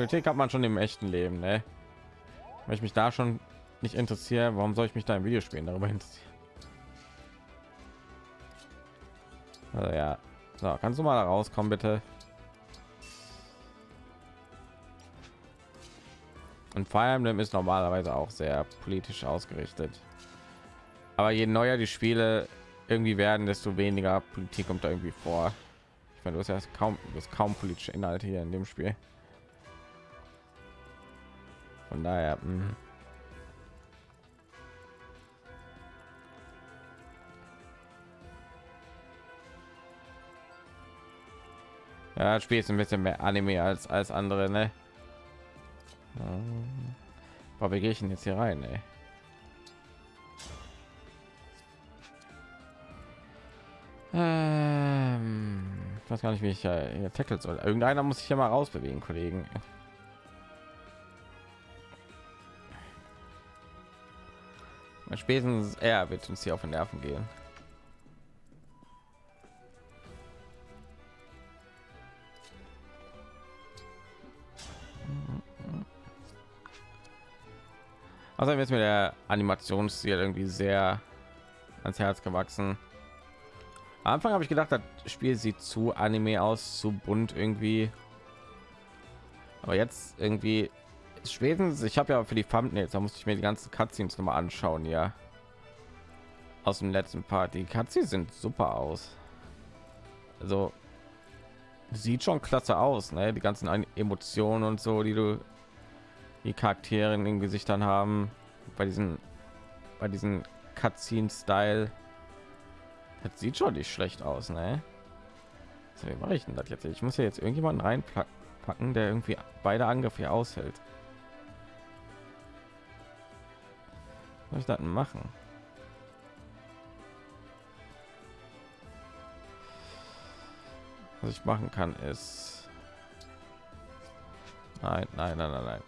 Politik hat man schon im echten Leben, ne? Wenn ich mich da schon nicht interessiere, warum soll ich mich da im Videospielen darüber interessieren? Also ja, so, kannst du mal da rauskommen, bitte? Und Fire Emblem ist normalerweise auch sehr politisch ausgerichtet. Aber je neuer die Spiele irgendwie werden, desto weniger Politik kommt da irgendwie vor. Ich meine, du hast ja kaum, du hast kaum politische Inhalte hier in dem Spiel. Von daher. Mh. Ja, das Spiel ist ein bisschen mehr Anime als als andere, ne? Aber wie gehe ich denn jetzt hier rein, ey? Ähm, ich weiß gar nicht, wie ich hier tackle soll. Irgendeiner muss sich ja mal rausbewegen, Kollegen. Spätestens er wird uns hier auf den Nerven gehen. Also jetzt mit der Animationsstil irgendwie sehr ans Herz gewachsen. Am Anfang habe ich gedacht, das Spiel sieht zu Anime aus, zu bunt irgendwie. Aber jetzt irgendwie spätestens, ich habe ja für die Thumbnails, da musste ich mir die ganzen Cutscenes noch mal anschauen, ja. Aus dem letzten Part. Die Cutscenes sind super aus. Also sieht schon klasse aus, ne? Die ganzen Emotionen und so, die du die Charaktere in den Gesichtern haben bei diesen bei diesen Cutscene-Style. Das sieht schon nicht schlecht aus, ne? So, wie mache ich denn das jetzt? Ich muss ja jetzt irgendjemanden reinpacken, der irgendwie beide Angriffe aushält. Was ich das machen? Was ich machen kann ist Nein, nein, nein, nein, nein.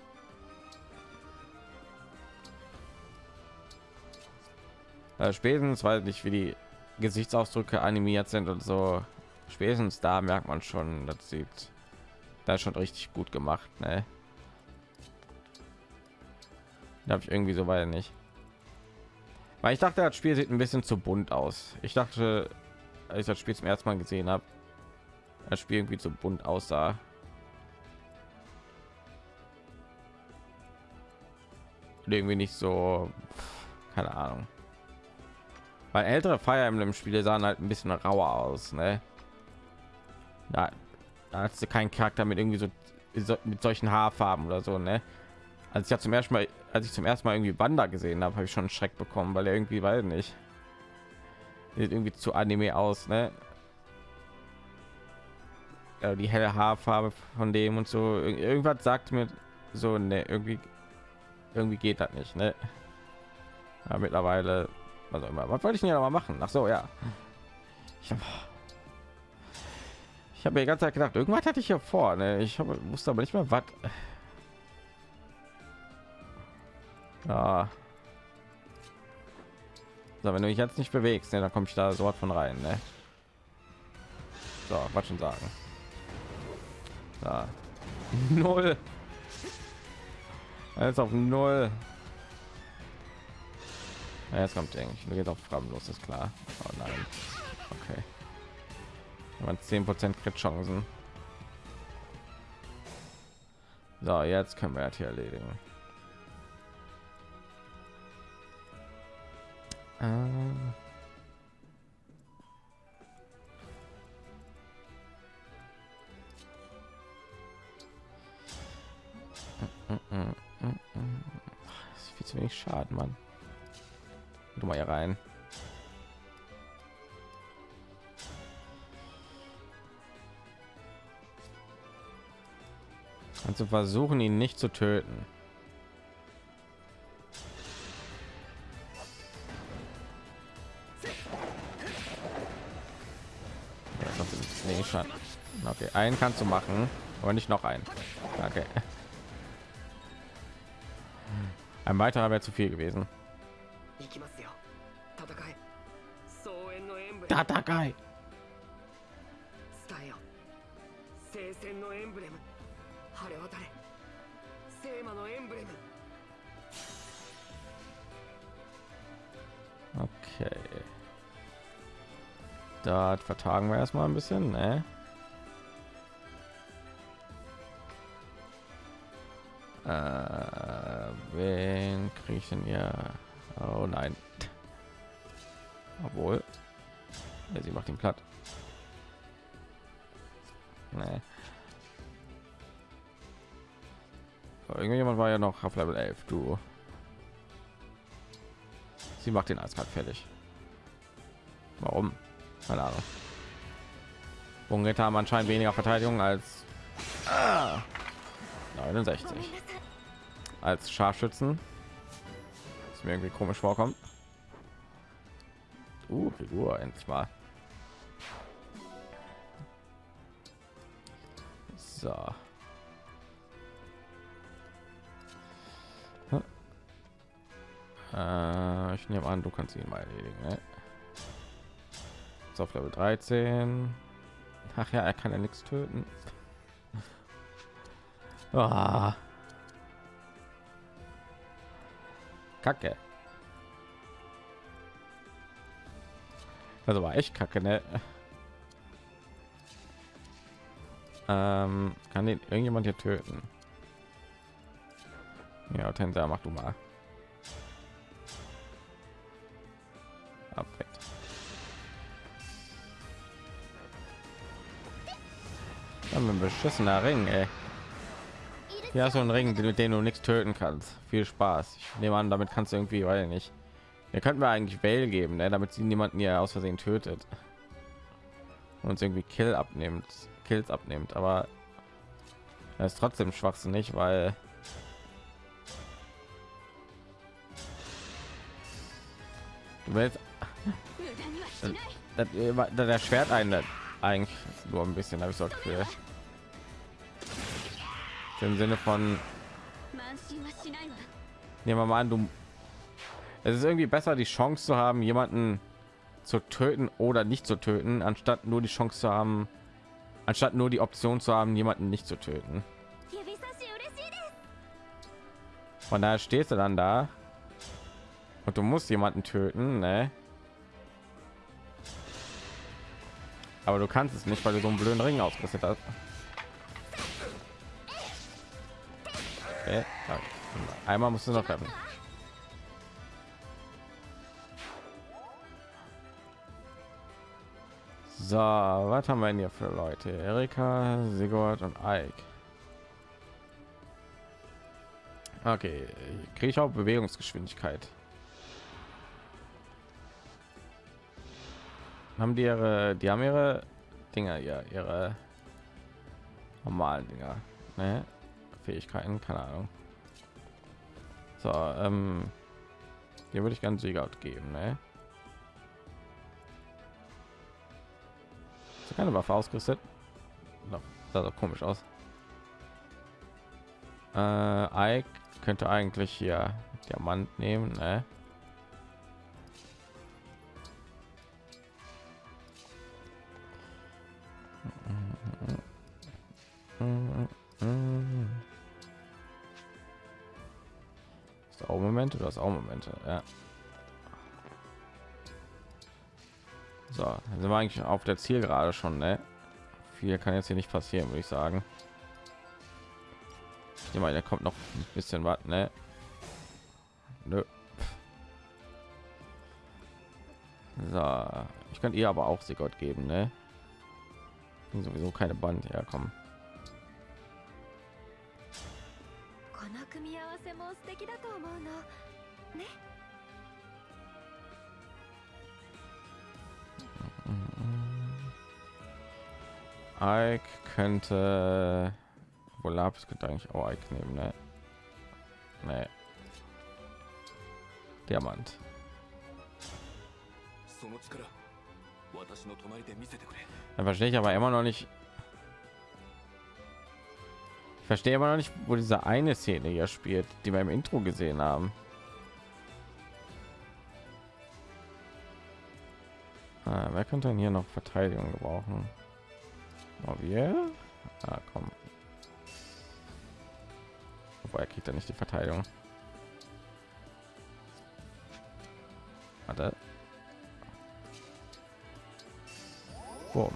äh, spätestens weil nicht wie die gesichtsausdrücke animiert sind und so spätestens da merkt man schon das sieht da schon richtig gut gemacht ne? da habe ich irgendwie so weiter nicht weil ich dachte das spiel sieht ein bisschen zu bunt aus ich dachte als ich das spiel zum ersten mal gesehen habe das spiel irgendwie zu bunt aussah irgendwie nicht so keine ahnung weil ältere Fire Emblem Spiele sahen halt ein bisschen rauer aus, ne? Da, da hast du keinen Charakter mit irgendwie so, so mit solchen Haarfarben oder so, ne? Als ich ja zum ersten Mal, als ich zum ersten Mal irgendwie Wanda gesehen habe, habe ich schon einen Schreck bekommen, weil er irgendwie, weil nicht, sieht irgendwie zu Anime aus, ne? Ja, die helle Haarfarbe von dem und so, irgendwas sagt mir so, ne, irgendwie, irgendwie geht das nicht, ne? Ja, mittlerweile was immer was wollte ich denn mal machen ach so ja ich habe ich habe mir ganz gedacht irgendwas hatte ich hier vor ne? ich habe wusste aber nicht mehr was ja. so, wenn du mich jetzt nicht bewegst ne, dann komme ich da sofort von rein ne? so was schon sagen ja. null jetzt auf null ja, jetzt kommt eigentlich. Du geht auf los, ist klar. Oh nein. Okay. Man 10 Prozent Crit Chancen. So, jetzt können wir das hier erledigen. Ähm. Das ist viel zu wenig Schaden, Mann du mal hier rein und zu versuchen ihn nicht zu töten nee, schon. okay einen kannst du machen aber nicht noch einen. Okay. Ein weiterer wäre zu viel gewesen. 行き Dort vertagen wir erstmal ein bisschen, ne? Äh, wen kriege ich denn hier? Oh nein. Obwohl. Ja, sie macht ihn platt. Nee. Irgendjemand war ja noch auf Level 11. Du. Sie macht den eiskalt fertig. Warum? Keine Ahnung. Bungetter haben anscheinend weniger Verteidigung als ah, 69 als Scharfschützen. Das mir irgendwie komisch vorkommt. Uh, Figur endlich mal. So. Äh, ich nehme an, du kannst ihn mal erledigen. Ne? So, auf Level 13. Ach ja, er kann ja nichts töten. Ah. Kacke. Also war echt kacke, ne? Ähm, kann den irgendjemand hier töten? Ja, Tensa, mach du mal. Dann ein beschissener Ring, ey. Ja, so ein Ring, mit dem du nichts töten kannst. Viel Spaß. Ich nehme an, damit kannst du irgendwie, weil nicht. Wir könnten wir eigentlich Bell geben, ne? damit sie niemanden hier aus Versehen tötet und uns irgendwie Kill abnimmt, Kills abnimmt. Aber er ist trotzdem schwachsinnig, weil du willst das, das, das Schwert ein eigentlich nur ein bisschen habe ich so Gefühl. Im Sinne von nehmen wir mal an du es ist irgendwie besser die Chance zu haben jemanden zu töten oder nicht zu töten anstatt nur die Chance zu haben anstatt nur die Option zu haben jemanden nicht zu töten von daher stehst du dann da und du musst jemanden töten ne? aber du kannst es nicht weil du so einen blöden ring ausgerüstet hast okay. einmal musst du noch treffen so was haben wir denn hier für leute erika sigurd und Ike. okay kriege ich auch bewegungsgeschwindigkeit haben die ihre die haben ihre dinger ja ihre normalen dinger ne? Fähigkeiten keine ahnung so ähm, hier würde ich ganz sieger geben ne? Ist keine waffe ausgerüstet no, sah doch komisch aus äh, Ike könnte eigentlich hier diamant nehmen ne? Auch Momente, du hast auch Momente, ja. So, dann sind wir eigentlich auf der Ziel gerade schon, ne? Viel kann jetzt hier nicht passieren, würde ich sagen. Ich mal, der kommt noch ein bisschen was, ne? Nö. So, ich könnte ihr aber auch sie Gott geben, ne? Sowieso keine Band herkommen. 組み合わせも素敵だと思うのね Ike könnte wohl Lapis könnte eigentlich auch Ike nehmen, ne? Nee. Diamant. その力私の隣で見せてくれ Dann verstehe ich aber immer noch nicht. Verstehe immer noch nicht, wo diese eine Szene hier spielt, die wir im Intro gesehen haben. Ah, wer könnte denn hier noch Verteidigung gebrauchen? Oh, wir? Ah, komm. woher kriegt er nicht die Verteidigung? Warte. Boom.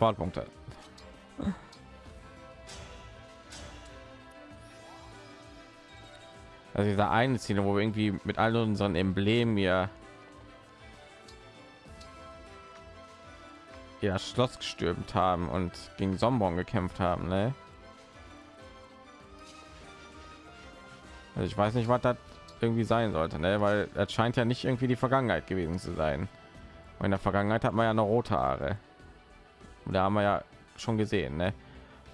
Supportpunkte. Also dieser eine Szene, wo wir irgendwie mit all unseren Emblemen hier ja Schloss gestürmt haben und gegen Sombong gekämpft haben, ne? Also ich weiß nicht, was das irgendwie sein sollte, ne? Weil das scheint ja nicht irgendwie die Vergangenheit gewesen zu sein. Und in der Vergangenheit hat man ja noch rote Haare. Und da haben wir ja schon gesehen, ne?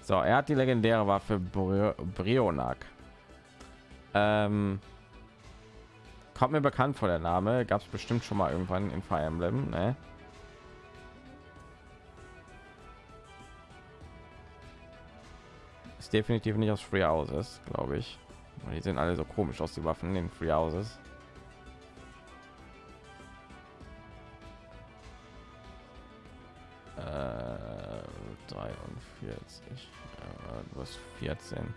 So, er hat die legendäre Waffe Bri Brionak. Ähm, kommt mir bekannt vor der Name. Gab es bestimmt schon mal irgendwann in Fire Emblem, ne? Ist definitiv nicht aus Free Houses, glaube ich. Die sehen alle so komisch aus, die Waffen in Free Houses. Äh, 43, äh, du hast 14.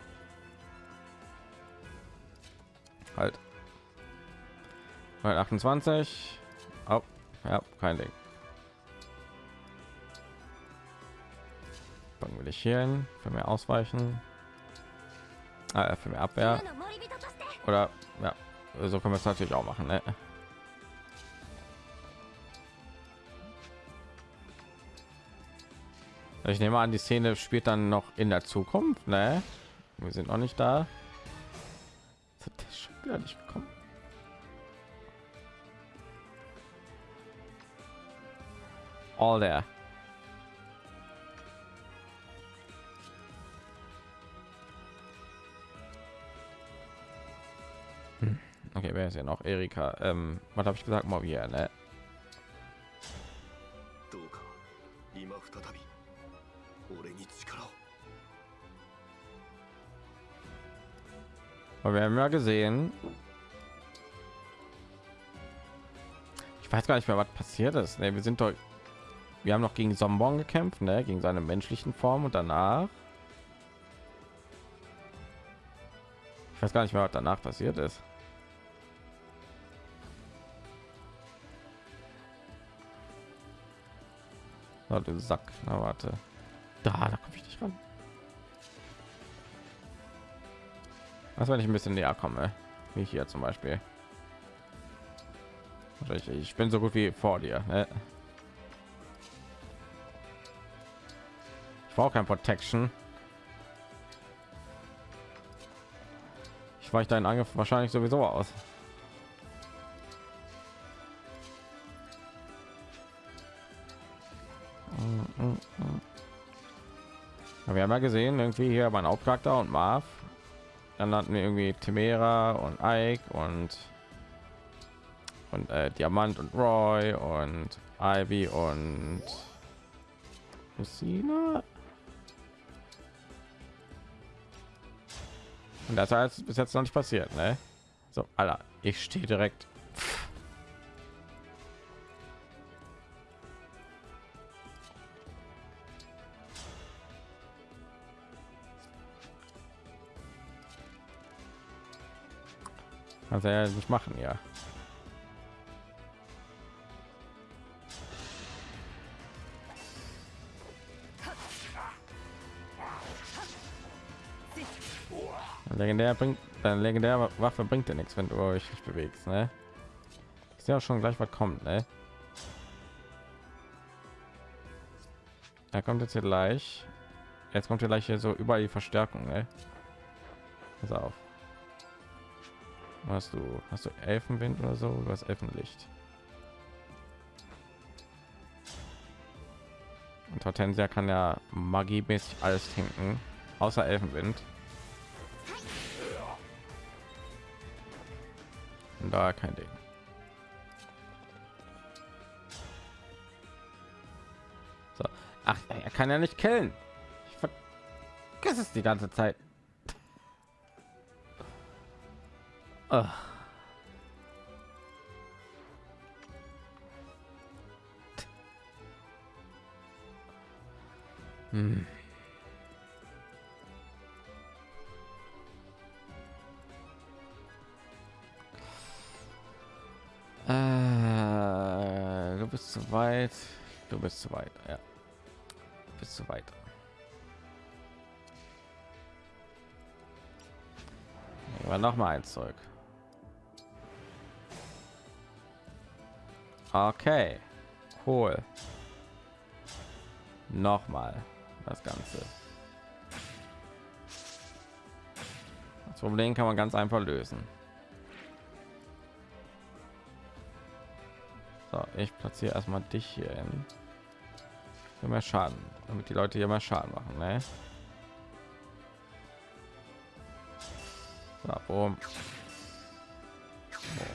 Halt. 28. Oh, ja, kein Ding. Dann will ich hier hin, für mehr ausweichen. Ah, für mehr Abwehr. Oder ja, so können wir es natürlich auch machen. Ne? Ich nehme an, die Szene spielt dann noch in der Zukunft. Ne? Wir sind noch nicht da. Wieder nicht gekommen. All there. Hm. Okay, wer ist ja noch? Erika. Ähm, was habe ich gesagt? Mal wieder, ne? Aber wir haben ja gesehen. Ich weiß gar nicht mehr, was passiert ist. Ne, wir sind doch. Wir haben noch gegen Sombong gekämpft, ne? gegen seine menschlichen Form und danach. Ich weiß gar nicht mehr, was danach passiert ist. Na, du Sack. Na, warte. Da, da komme ich nicht ran. Was wenn ich ein bisschen näher komme? Wie hier zum Beispiel. Ich, bin so gut wie vor dir. Ne? Ich brauche kein Protection. Ich weiche deinen Angriff wahrscheinlich sowieso aus. Wir haben ja gesehen, irgendwie hier mein Hauptcharakter und Marv. Dann hatten wir irgendwie Timera und Ike und und äh, Diamant und Roy und Ivy und Lucina. Und das heißt bis jetzt noch nicht passiert, ne? So, Alter, ich stehe direkt. Kannst ja nicht machen, ja. Legendär bringt, deine legendäre Waffe bringt dir nichts, wenn du euch nicht bewegst, ne? Ich sehe auch schon gleich, was kommt, ne? Er kommt jetzt hier gleich. Jetzt kommt hier gleich hier so überall die Verstärkung, ne? Pass auf. Hast du hast du Elfenwind oder so? Was Elfenlicht? Und Hortensia kann ja magiemäßig alles trinken, außer Elfenwind. Und da kein Ding. So. Ach, er kann ja nicht killen. Ich vergesse es die ganze Zeit. Ugh. Hm. Äh, du bist zu weit. Du bist zu weit. Ja. Du bist zu weit. Aber noch mal ein Zeug. Okay. Cool. Noch mal das Ganze. Das Problem kann man ganz einfach lösen. So, ich platziere erstmal dich hier hin. Für mehr Schaden, damit die Leute hier mehr Schaden machen, ne? So, boom. Boom.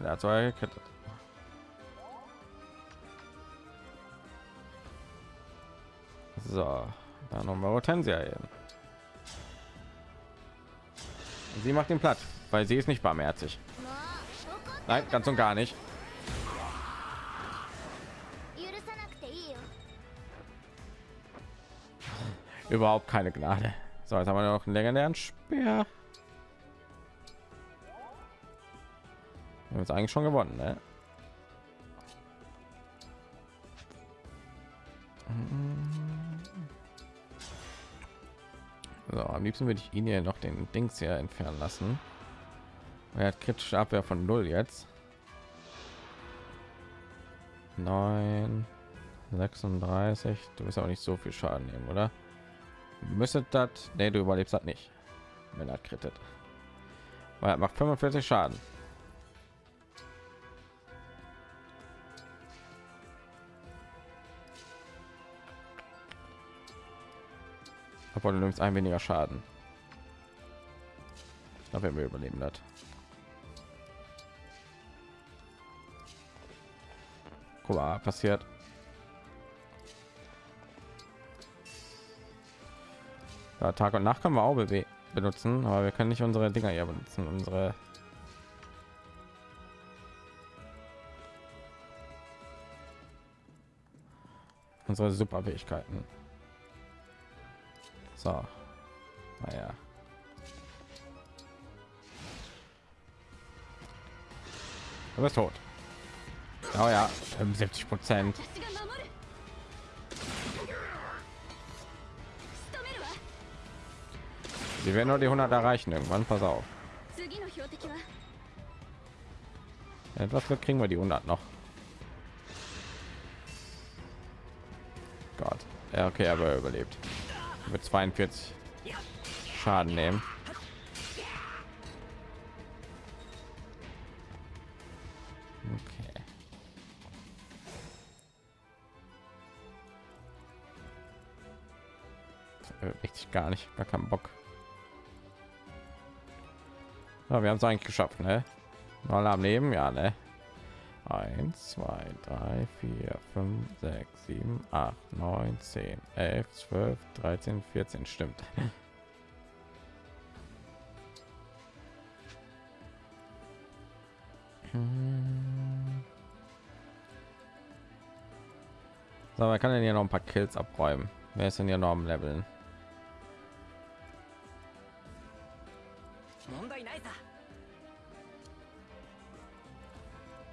Der hat zwar gekettet. So, dann noch mal Hortensia hin. Sie macht den platt, weil sie ist nicht barmherzig. Nein, ganz und gar nicht. Überhaupt keine Gnade. So, jetzt haben wir noch einen legendären Speer. Wir haben jetzt eigentlich schon gewonnen, ne? Am liebsten würde ich ihn hier noch den Dings hier entfernen lassen. Er hat kritische Abwehr von null jetzt. 9 36 du bist auch nicht so viel schaden nehmen oder müsstet das nee, du überlebst das nicht wenn er krittet weil er macht 45 schaden aber du nimmst ein weniger schaden. Ich glaube wir überleben das Guck mal, passiert. Ja, Tag und Nacht können wir auch benutzen, aber wir können nicht unsere Dinger hier benutzen, unsere unsere Superfähigkeiten. So. Naja. Du bist tot. Oh ja, 75 Prozent. Sie werden nur die 100 erreichen irgendwann. Pass auf. Etwas ja, kriegen wir die 100 noch. Gott. Ja, okay, aber überlebt. Mit 42 Schaden nehmen. Okay. Das Richtig gar nicht, gar keinen Bock. Ja, wir haben es eigentlich geschafft, ne? Mal am Leben, ja, ne? 1, 2, 3, 4, 5, 6, 7, 8, 9, 10, 11 12 13 14 stimmt. Hm. So man kann denn hier noch ein paar kills abräumen. Wer ist denn hier noch am leveln?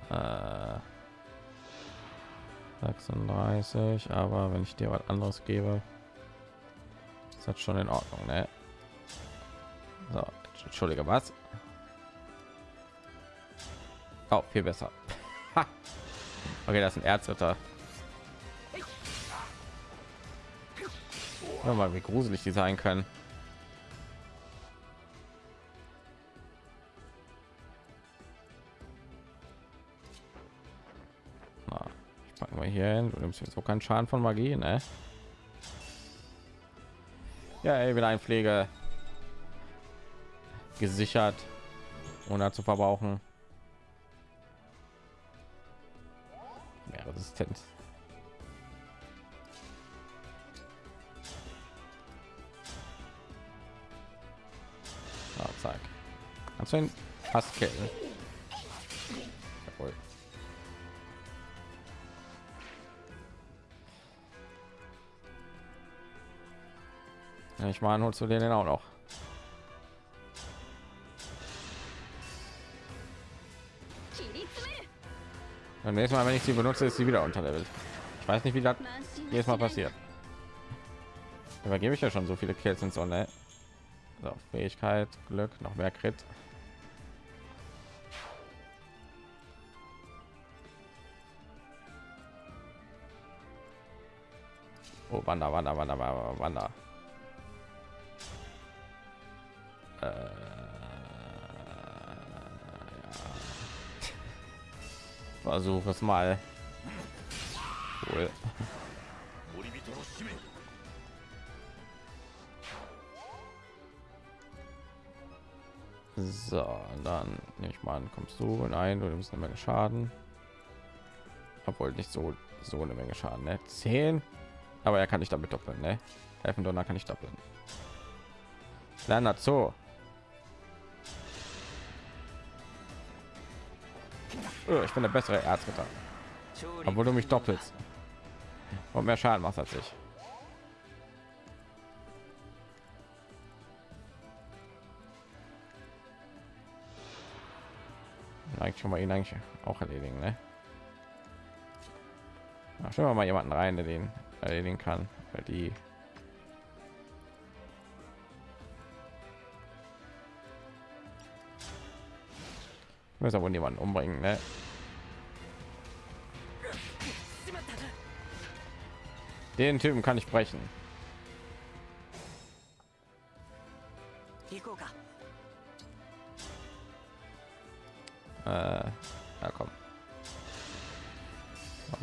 Äh, 36 weiß ich, aber wenn ich dir was anderes gebe, ist das schon in Ordnung, ne? So, entschuldige, was? Oh, viel besser. okay, das ist ein Erzritter. Hör mal, wie gruselig die sein können. Hier hin. Du nimmst jetzt so keinen Schaden von Magie, ne? Ja, ey, wieder ein Pflege gesichert, ohne zu verbrauchen. Mehr Resistenz. So, zack. Kannst du ihn fast killen? Ich meine, holst du den auch noch? Beim nächsten Mal, wenn ich sie benutze, ist sie wieder unterlevelt. Ich weiß nicht, wie das jedes Mal passiert. Übergebe ich ja schon so viele Kills und so, ne? So, Fähigkeit, Glück, noch mehr Crit. Oh, Wander, Wander, Wander, Wander, Äh, ja. Versuch es mal. Cool. So, dann nehme ich mal an, kommst du und ein, du nimmst eine Menge Schaden. Obwohl nicht so so eine Menge Schaden, ne? 10. Aber er kann nicht damit doppeln, ne? Elfendonner kann ich doppeln. Lerner so. Oh, ich bin der bessere Erzritter. Obwohl du mich doppelst. Und mehr Schaden machst als ich. Eigentlich schon mal ihn eigentlich auch erledigen, ne? Ja, schauen wir mal jemanden rein, der den erledigen kann, weil die müssen aber niemanden umbringen ne? den typen kann ich brechen äh, na ja, komm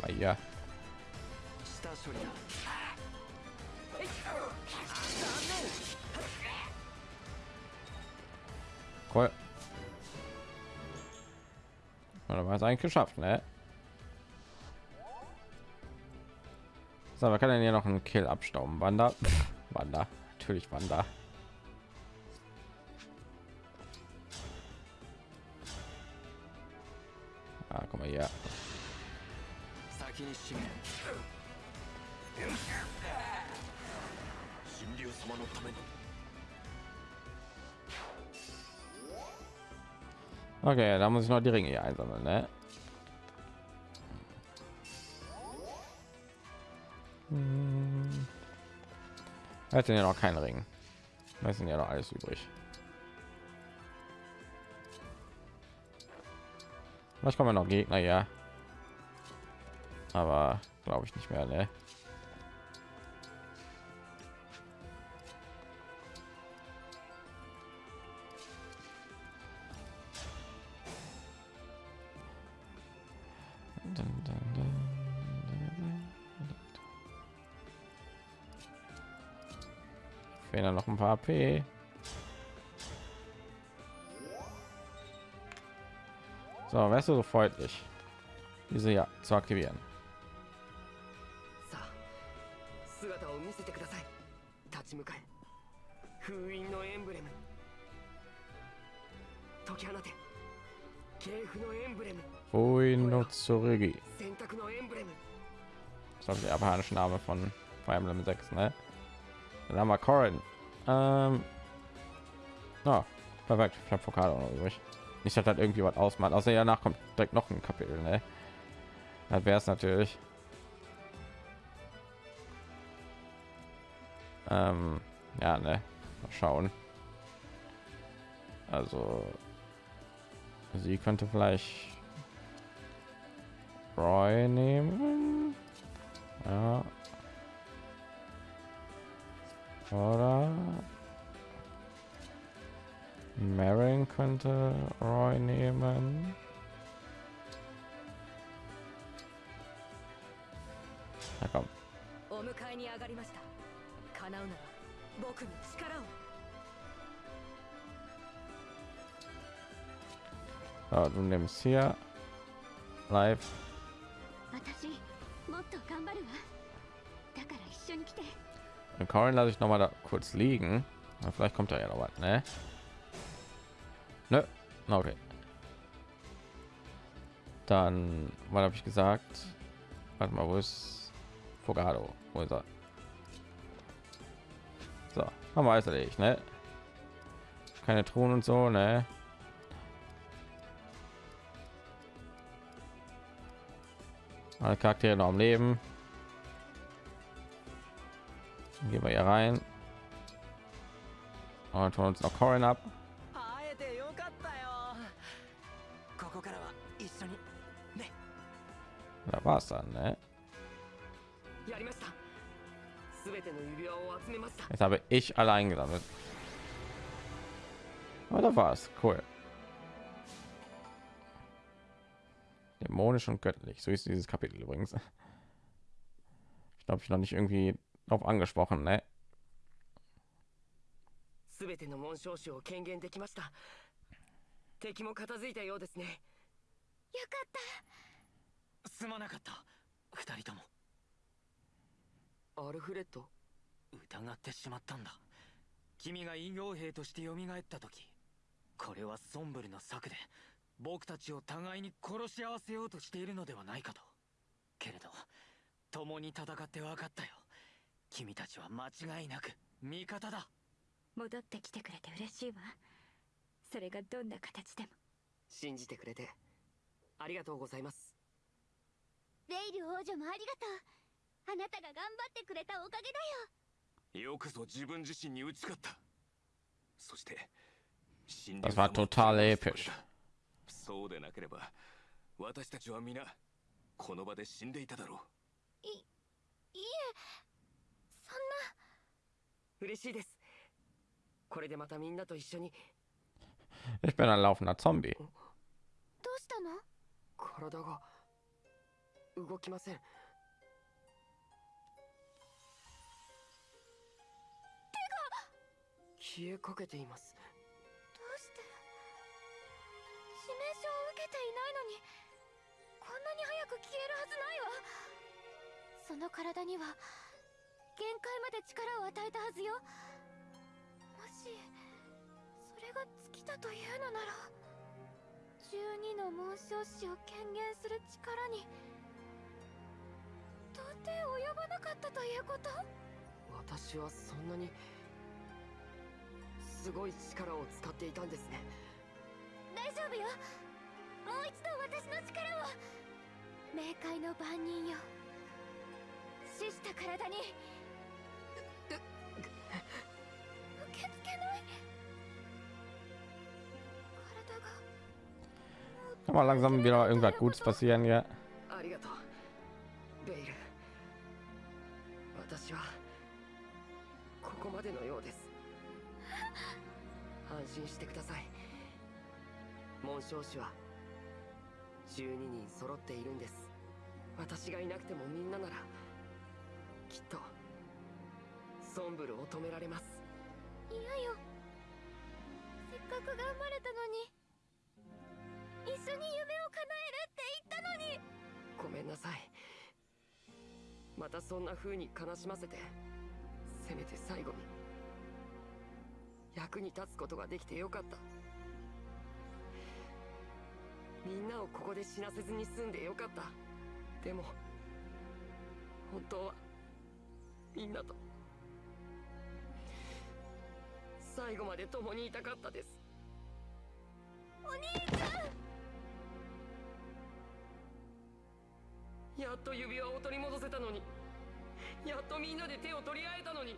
mal hier cool. Oder war es eigentlich geschafft, ne? So, wir können ja noch einen Kill abstauben. Wander, Wander, natürlich Wander. Okay, da muss ich noch die Ringe hier einsammeln, ne? Hm. Ja noch keinen Ring. Da sind ja noch alles übrig. Vielleicht kommen noch Gegner, ja. Aber glaube ich nicht mehr, ne? HP. So, wärst du so freundlich, diese ja zu aktivieren. Fuin no Tsurugi. Das ist der japanische Name von Fire Emblem 6, ne? Dann haben wir Corin. Ähm, oh, perfekt. Ich habe Fokado noch übrig. Nicht, dass das irgendwie was ausmacht. Außer danach kommt direkt noch ein Kapitel, ne? Das wäre es natürlich. Ähm, ja, ne? Mal schauen. Also, sie könnte vielleicht Roy nehmen. Ja. Oder Marin könnte Roy nehmen. Na komm. お迎えに上がりました叶うなら僕に力を So, du nimmst hier live. 私もっと頑張るわだから一緒に来て Den Corin lasse ich noch mal da kurz liegen. Na, vielleicht kommt da ja noch was, ne? Nö. Na, Okay. Dann, was habe ich gesagt? Warte mal, wo ist Fogado? Wo ist er? So, haben wir alles erledigt, ne? Keine Truhen und so, ne? Alle Charaktere noch am Leben. Gehen wir hier rein. Und holen uns noch Corin ab. Da war es dann, ne? Jetzt habe ich allein gesammelt. Aber da war es. Cool. Dämonisch und göttlich. So ist dieses Kapitel übrigens. Ich glaube, ich noch nicht irgendwie auf angesprochen, ne? すべての紋章師を権限できました。敵も片付いたようですね。よかった。すまなかった。二人とも。アルフレッド疑ってしまったんだ。君が陰陽兵として蘇った時これはソンブルの策で僕たちを互いに殺し合わせようとしているのではないかと。けれど共に戦って分かったよ君たちは間違いなく味方だ。戻ってきてくれて嬉しいわ。それがどんな形でも。信じてくれてありがとうございます。レイル王女もありがとう。あなたが頑張ってくれたおかげだよ。よくぞ自分自身に打ち勝った。そして神 Das 竜 war 様を total 手放 episch. してくれたそうでなければ私たちは皆この場で死んでいただろう。いいえ嬉しいです。これでまたみんなと一緒に。Ich bin ein laufender Zombie. どうしたの？体が動きません。消えかけています。どうして？致命傷を受けていないのに。こんなに早く消えるはずないわ。その体には限界まで力を与えたはずよ。もしそれが尽きたというのなら12の紋章師を権限する力に到底及ばなかったということ？私はそんなにすごい力を使っていたんですね。大丈夫よ。もう一度私の力を。冥界の番人よ。死した体に mal langsam wieder irgendwas Gutes passieren hier. ありがとうベイル私はここまでのようです。安心してください。紋章師は12人揃っているんです。私がいなくてもみんなならきっとソンブルを止められます。嫌よ。せっかく頑張れたのに一緒に夢を叶えるって言ったのに。ごめんなさい。またそんな風に悲しませて。せめて最後に。役に立つことができてよかった。みんなをここで死なせずに済んでよかった。でも本当はみんなと。最後まで共にいたかったです。お兄ちゃんやっと指輪を取り戻せたのに。やっとみんなで手を取り合えたのに。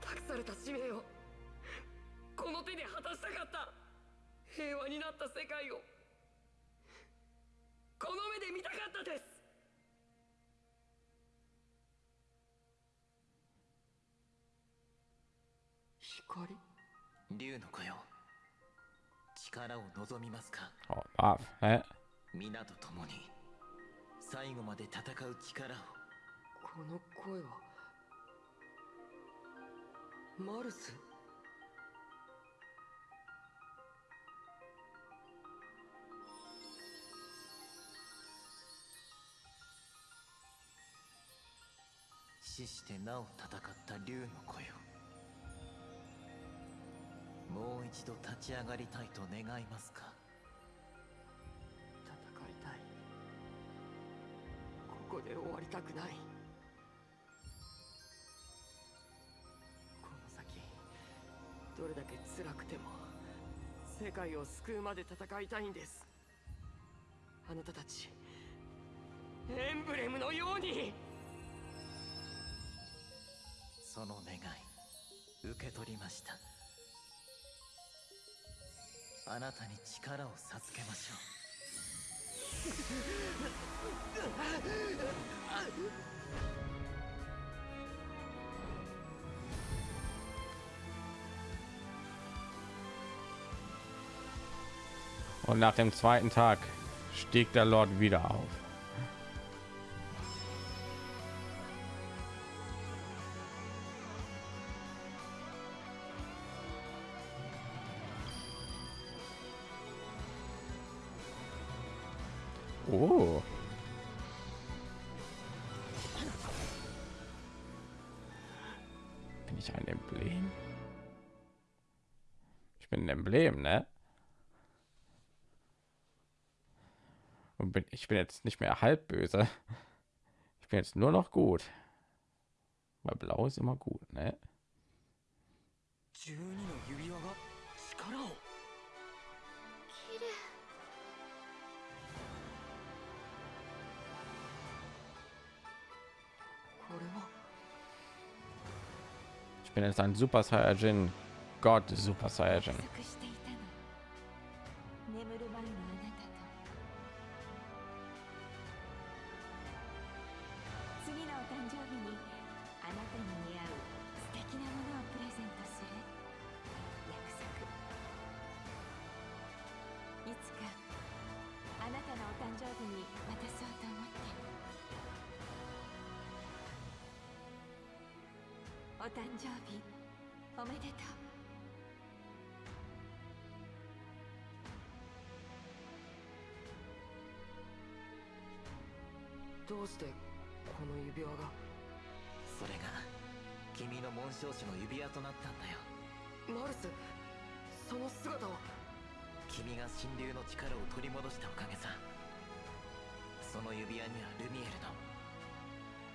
託された使命を。この手で果たしたかった。平和になった世界を。この目で見たかったです。光？竜の子よ。力を望みますか？Oh, ah, hä? 皆と共に最後まで戦う力を。この声はマルス？死してなお戦った竜の子よもう一度立ち上がりたいと願いますか？ここで終わりたくない。この先け辛くても世界を救うまで戦いたいんです。あなたたちエンブレムのように。その願い受け取りました。あなたに力を授けましょう。Und nach dem zweiten Tag stieg der Lord wieder auf. ein Emblem, ne? Und bin, ich bin jetzt nicht mehr halb böse. Ich bin jetzt nur noch gut. Weil blau ist immer gut, ne? Ich bin jetzt ein Super Saiyajin Gott, Super Saiyajin. してこの指輪が？それが君の紋章師の指輪となったんだよ。マルスその姿は？君が神竜の力を取り戻したおかげさ。その指輪にはルミエルの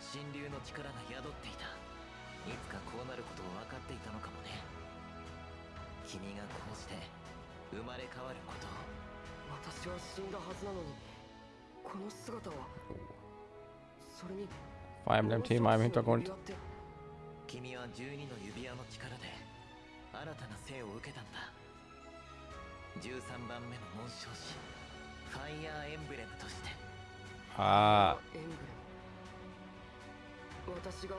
神竜の力が宿っていた。いつかこうなることを分かっていたのかもね。君がこうして生まれ変わることを。私は死んだはずなのにこの姿は？それに Vor allem dem Thema im 紋章師の Hintergrund. 指輪って君は12の指輪の力で新たな生を受けたんだ。13番目の紋章師ファイヤーエンブレムとして。Ah, エンブレム私が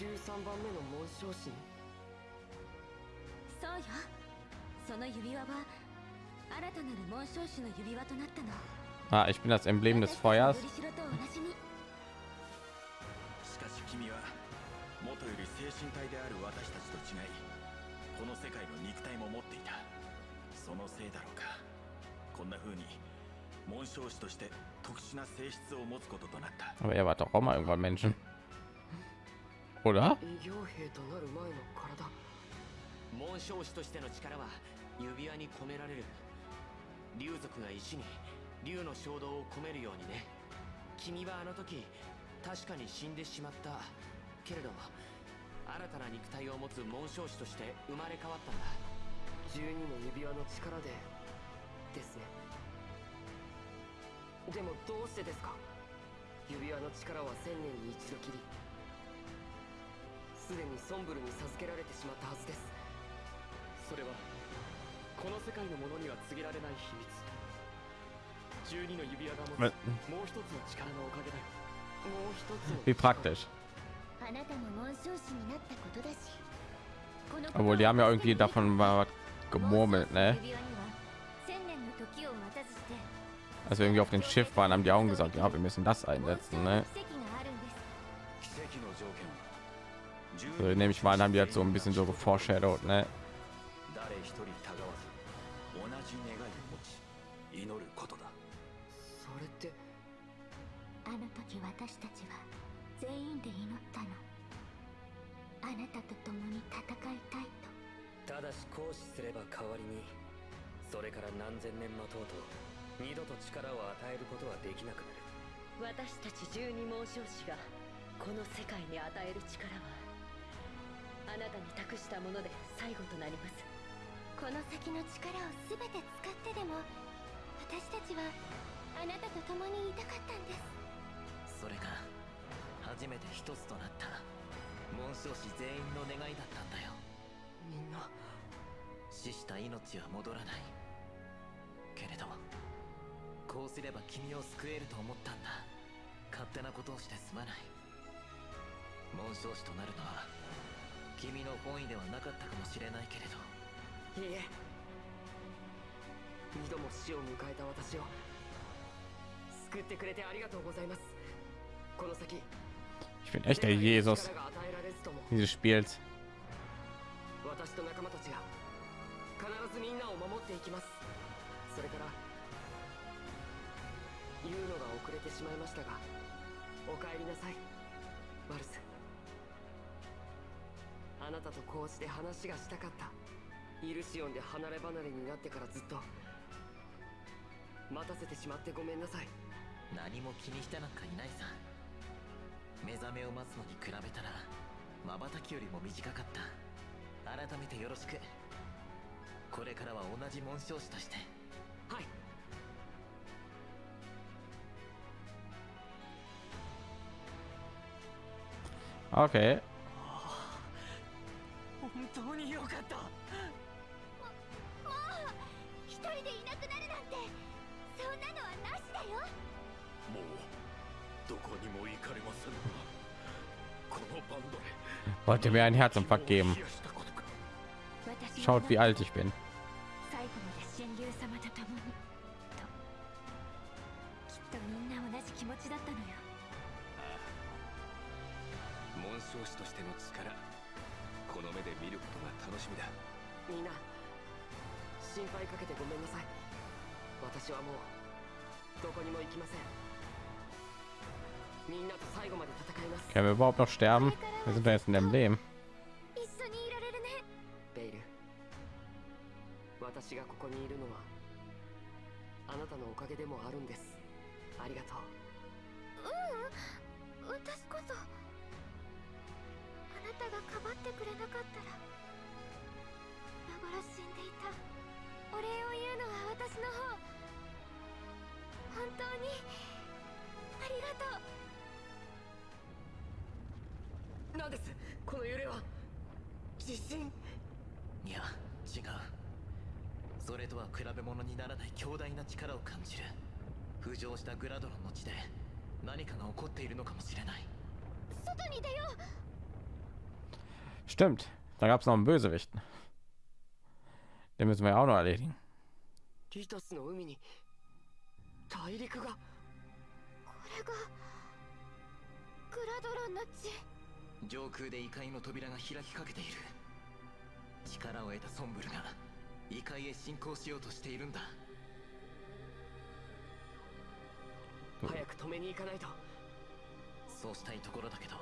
13番目の紋章師に。そうよ。その指輪は新たなる紋章師の指輪となったの。ah, ich bin das Emblem des Feuers. 君は元より精神体である私たちと違いこの世界の肉体も持っていた。そのせいだろうか。こんな風に紋章師として特殊な性質を持つこととなった。Aber er war doch auch mal irgendwann Menschen. Oder? 異形兵となる前の体。紋章師としての力は指輪に込められる。竜族が石に竜の衝動を込めるようにね。君はあの時確かに死んでしまった。けれど新たな肉体を持つ紋章師として生まれ変わったんだ。12の指輪の力でですね。でもどうしてですか？指輪の力は千年に一度きり。すでにソンブルに授けられてしまったはずです。それはこの世界のものには告げられない秘密。12の指輪が持つもう一つの力のおかげだよ Wie praktisch. Obwohl, die haben ja irgendwie davon mal gemurmelt, ne? Als wir irgendwie auf dem Schiff waren, haben die Augen gesagt, ja, wir müssen das einsetzen, ne? So, nehme ich mal, haben die jetzt so ein bisschen so geforeshadowed, ne? たと共に戦いたいと。ただし行使すれば代わりにそれから何千年待とうと二度と力を与えることはできなくなる。私たち十二紋章師がこの世界に与える力はあなたに託したもので最後となります。この先の力を全て使ってでも私たちはあなたと共にいたかったんです。それが初めて一つとなった紋章師全員の願いだったんだよ。みんな。死した命は戻らない。けれどこうすれば君を救えると思ったんだ。勝手なことをしてすまない。紋章師となるのは君の本意ではなかったかもしれないけれど。いいえ。二度も死を迎えた私を救ってくれてありがとうございます。この先 bin echt der Jesus dieses Spiels. あなたとこうして話がしたかったイルシオンで離れ離れになってからずっと待たせてしまってごめんなさい何も気にしてなんかいないさ目覚めを待つのに比べたら瞬きよりも短かった。改めてよろしく。これからは同じ紋章師として。はい。Okay. 本当によかった。もう一人でいなくなるなんてそんなのはなしだよ。もう Wollte mir einen Herzinfarkt geben. Schaut, wie alt ich bin. Shinpai かけてごめんなさい。私はもうどこにも行きません。Ja, wir überhaupt noch sterben? Wir sind あなたのおかげでもあるんです。ありがとう。うん、私こそ。あなたがかばってくれなかったら。今でいた。お礼を言うのは私の方。本当に。ありがとう。何です。この揺れは。地震。いや違う。それとは比べ物にならない強大な力を感じる。浮上したグラドロンの地で何かが起こっているのかもしれない。外に出よう。Stimmt. Da gab es noch einen Bösewicht. Den müssen wir ja auch noch erledigen. リタスの海に大陸が。これが。グラドロンの地上空で異界の扉が開きかけている。力を得たソンブルが異界へ侵攻しようとしているんだ。早く止めに行かないと。そうしたいところだけど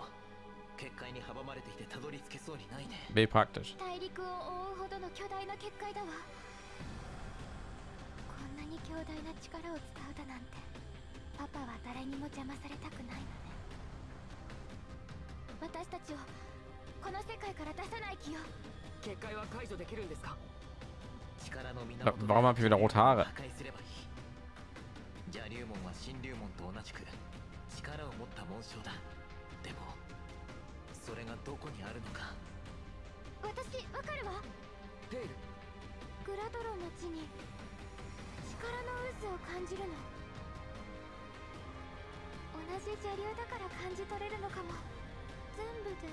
結界に阻まれていてたどり着けそうにないね。B praktisch. 大陸を覆うほどの巨大な結界だわ。こんなに強大な力を使うだなんてパパは誰にも邪魔されたくないのね私たちをこの世界から出さない気よ。結界は解除できるんですか？力の源 Warum habe ich wieder rote Haare? 破壊すればいい邪竜門は神竜門と同じく力を持った紋章だ。でもそれがどこにあるのか？私わかるわ。ペイル。グラドロンの地に力の渦を感じるの。同じ邪竜だから感じ取れるのかも全部で2つ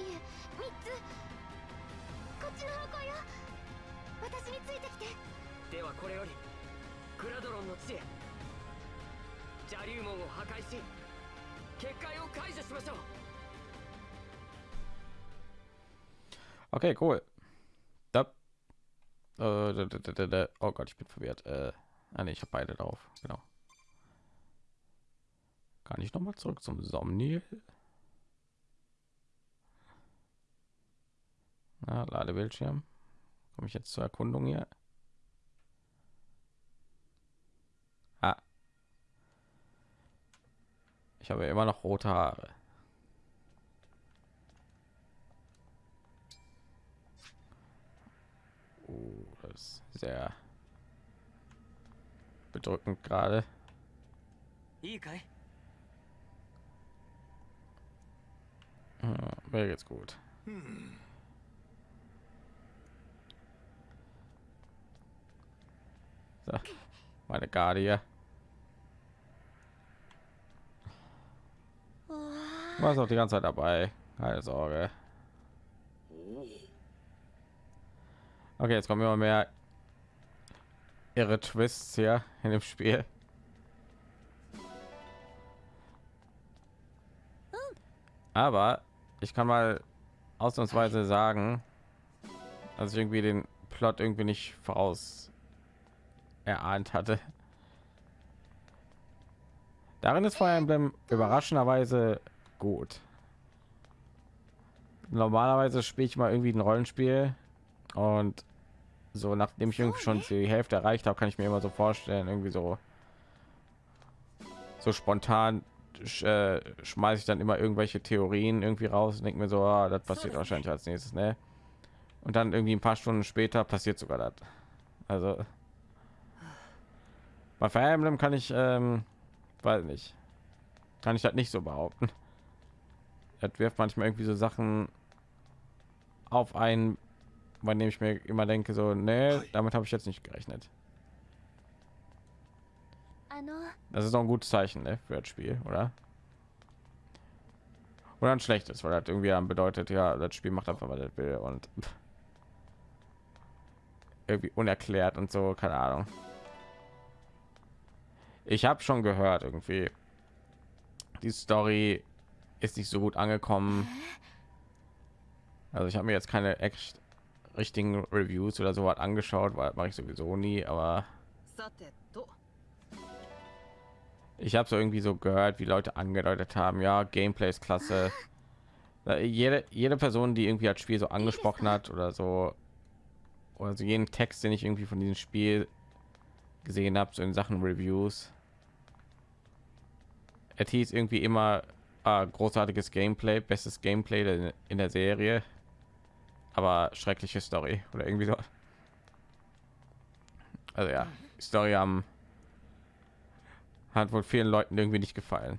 いえ3つこっちの方向よ私についてきてではこれよりグラドロンの地へ邪竜門を破壊し結界を解除しましょう Okay, cool. Da. Äh, da, da, da, da. Oh Gott, ich bin verwirrt. Äh, ah, ne, ich habe beide drauf. Genau. Kann ich noch mal zurück zum Somnil? Na, Ladebildschirm. Komme ich jetzt zur Erkundung hier? Ah. Ich habe immer noch rote Haare. Uh, das ist sehr bedrückend gerade. いいかい Ja, mir geht's gut. So, meine hier. War auch die ganze Zeit dabei. Keine Sorge. Okay, jetzt kommen immer mehr ihre Twists hier in dem Spiel. Aber ich kann mal ausnahmsweise sagen, dass ich irgendwie den Plot irgendwie nicht voraus erahnt hatte. Darin ist Fire Emblem überraschenderweise gut. Normalerweise spiele ich mal irgendwie ein Rollenspiel und so nachdem ich irgendwie schon die Hälfte erreicht habe, kann ich mir immer so vorstellen, irgendwie so so spontan sch, äh, schmeiße ich dann immer irgendwelche Theorien irgendwie raus und denke mir so, ah, das passiert wahrscheinlich als nächstes, ne? Und dann irgendwie ein paar Stunden später passiert sogar das. Also bei Fire Emblem kann ich, ähm, weiß nicht, kann ich das nicht so behaupten. Das wirft manchmal irgendwie so Sachen auf einen, bei dem ich mir immer denke, so, nee, damit habe ich jetzt nicht gerechnet. Das ist doch ein gutes Zeichen ne, für das Spiel, oder? Oder ein schlechtes, weil das irgendwie dann bedeutet, ja, das Spiel macht einfach, was will und irgendwie unerklärt und so, keine Ahnung. Ich habe schon gehört, irgendwie die Story ist nicht so gut angekommen. Also ich habe mir jetzt keine echt richtigen Reviews oder so was angeschaut, weil mache ich sowieso nie, aber ich habe so irgendwie so gehört, wie Leute angedeutet haben, ja, Gameplay ist klasse. Jede, jede Person, die irgendwie das Spiel so angesprochen hat oder so, oder so jeden Text, den ich irgendwie von diesem Spiel gesehen habe, so in Sachen Reviews, es hieß irgendwie immer äh, großartiges Gameplay, bestes Gameplay in der Serie, aber schreckliche Story oder irgendwie so. Also ja, Story am hat wohl vielen Leuten irgendwie nicht gefallen.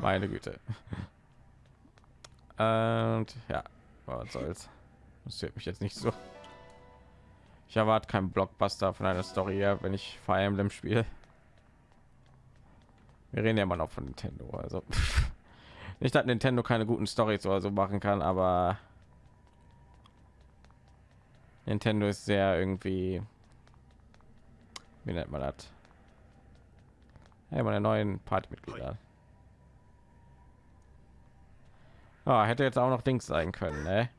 Meine Güte. Und ja, was soll's. Das hört mich jetzt nicht so. Ich erwarte keinen Blockbuster von einer Story her, wenn ich Fire Emblem spiele. Wir reden ja immer noch von Nintendo, also nicht, dass Nintendo keine guten Stories oder so machen kann, aber Nintendo ist sehr irgendwie wie nennt man das hey, meine neuen partymitglieder ah, hätte jetzt auch noch dings sein können ne?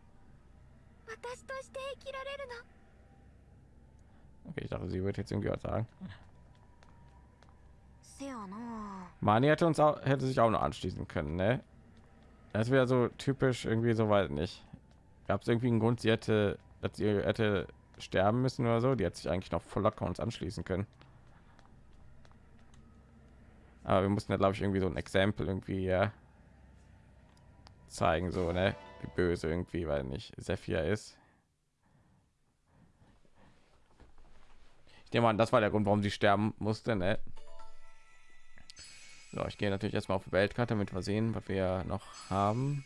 okay, ich dachte sie wird jetzt irgendwie was sagen Mani hätte uns auch hätte sich auch noch anschließen können ne? das wäre so typisch irgendwie so weit nicht gab es irgendwie einen grund sie hätte dass sie hätte sterben müssen oder so? Die hat sich eigentlich noch voll locker uns anschließen können. Aber wir mussten ja, glaube ich, irgendwie so ein Exempel irgendwie ja, zeigen, so, ne? Wie böse irgendwie, weil nicht Sephir ist. Ich nehme an, das war der Grund, warum sie sterben musste, ne? So, ich gehe natürlich erstmal auf die Weltkarte, damit wir sehen, was wir noch haben.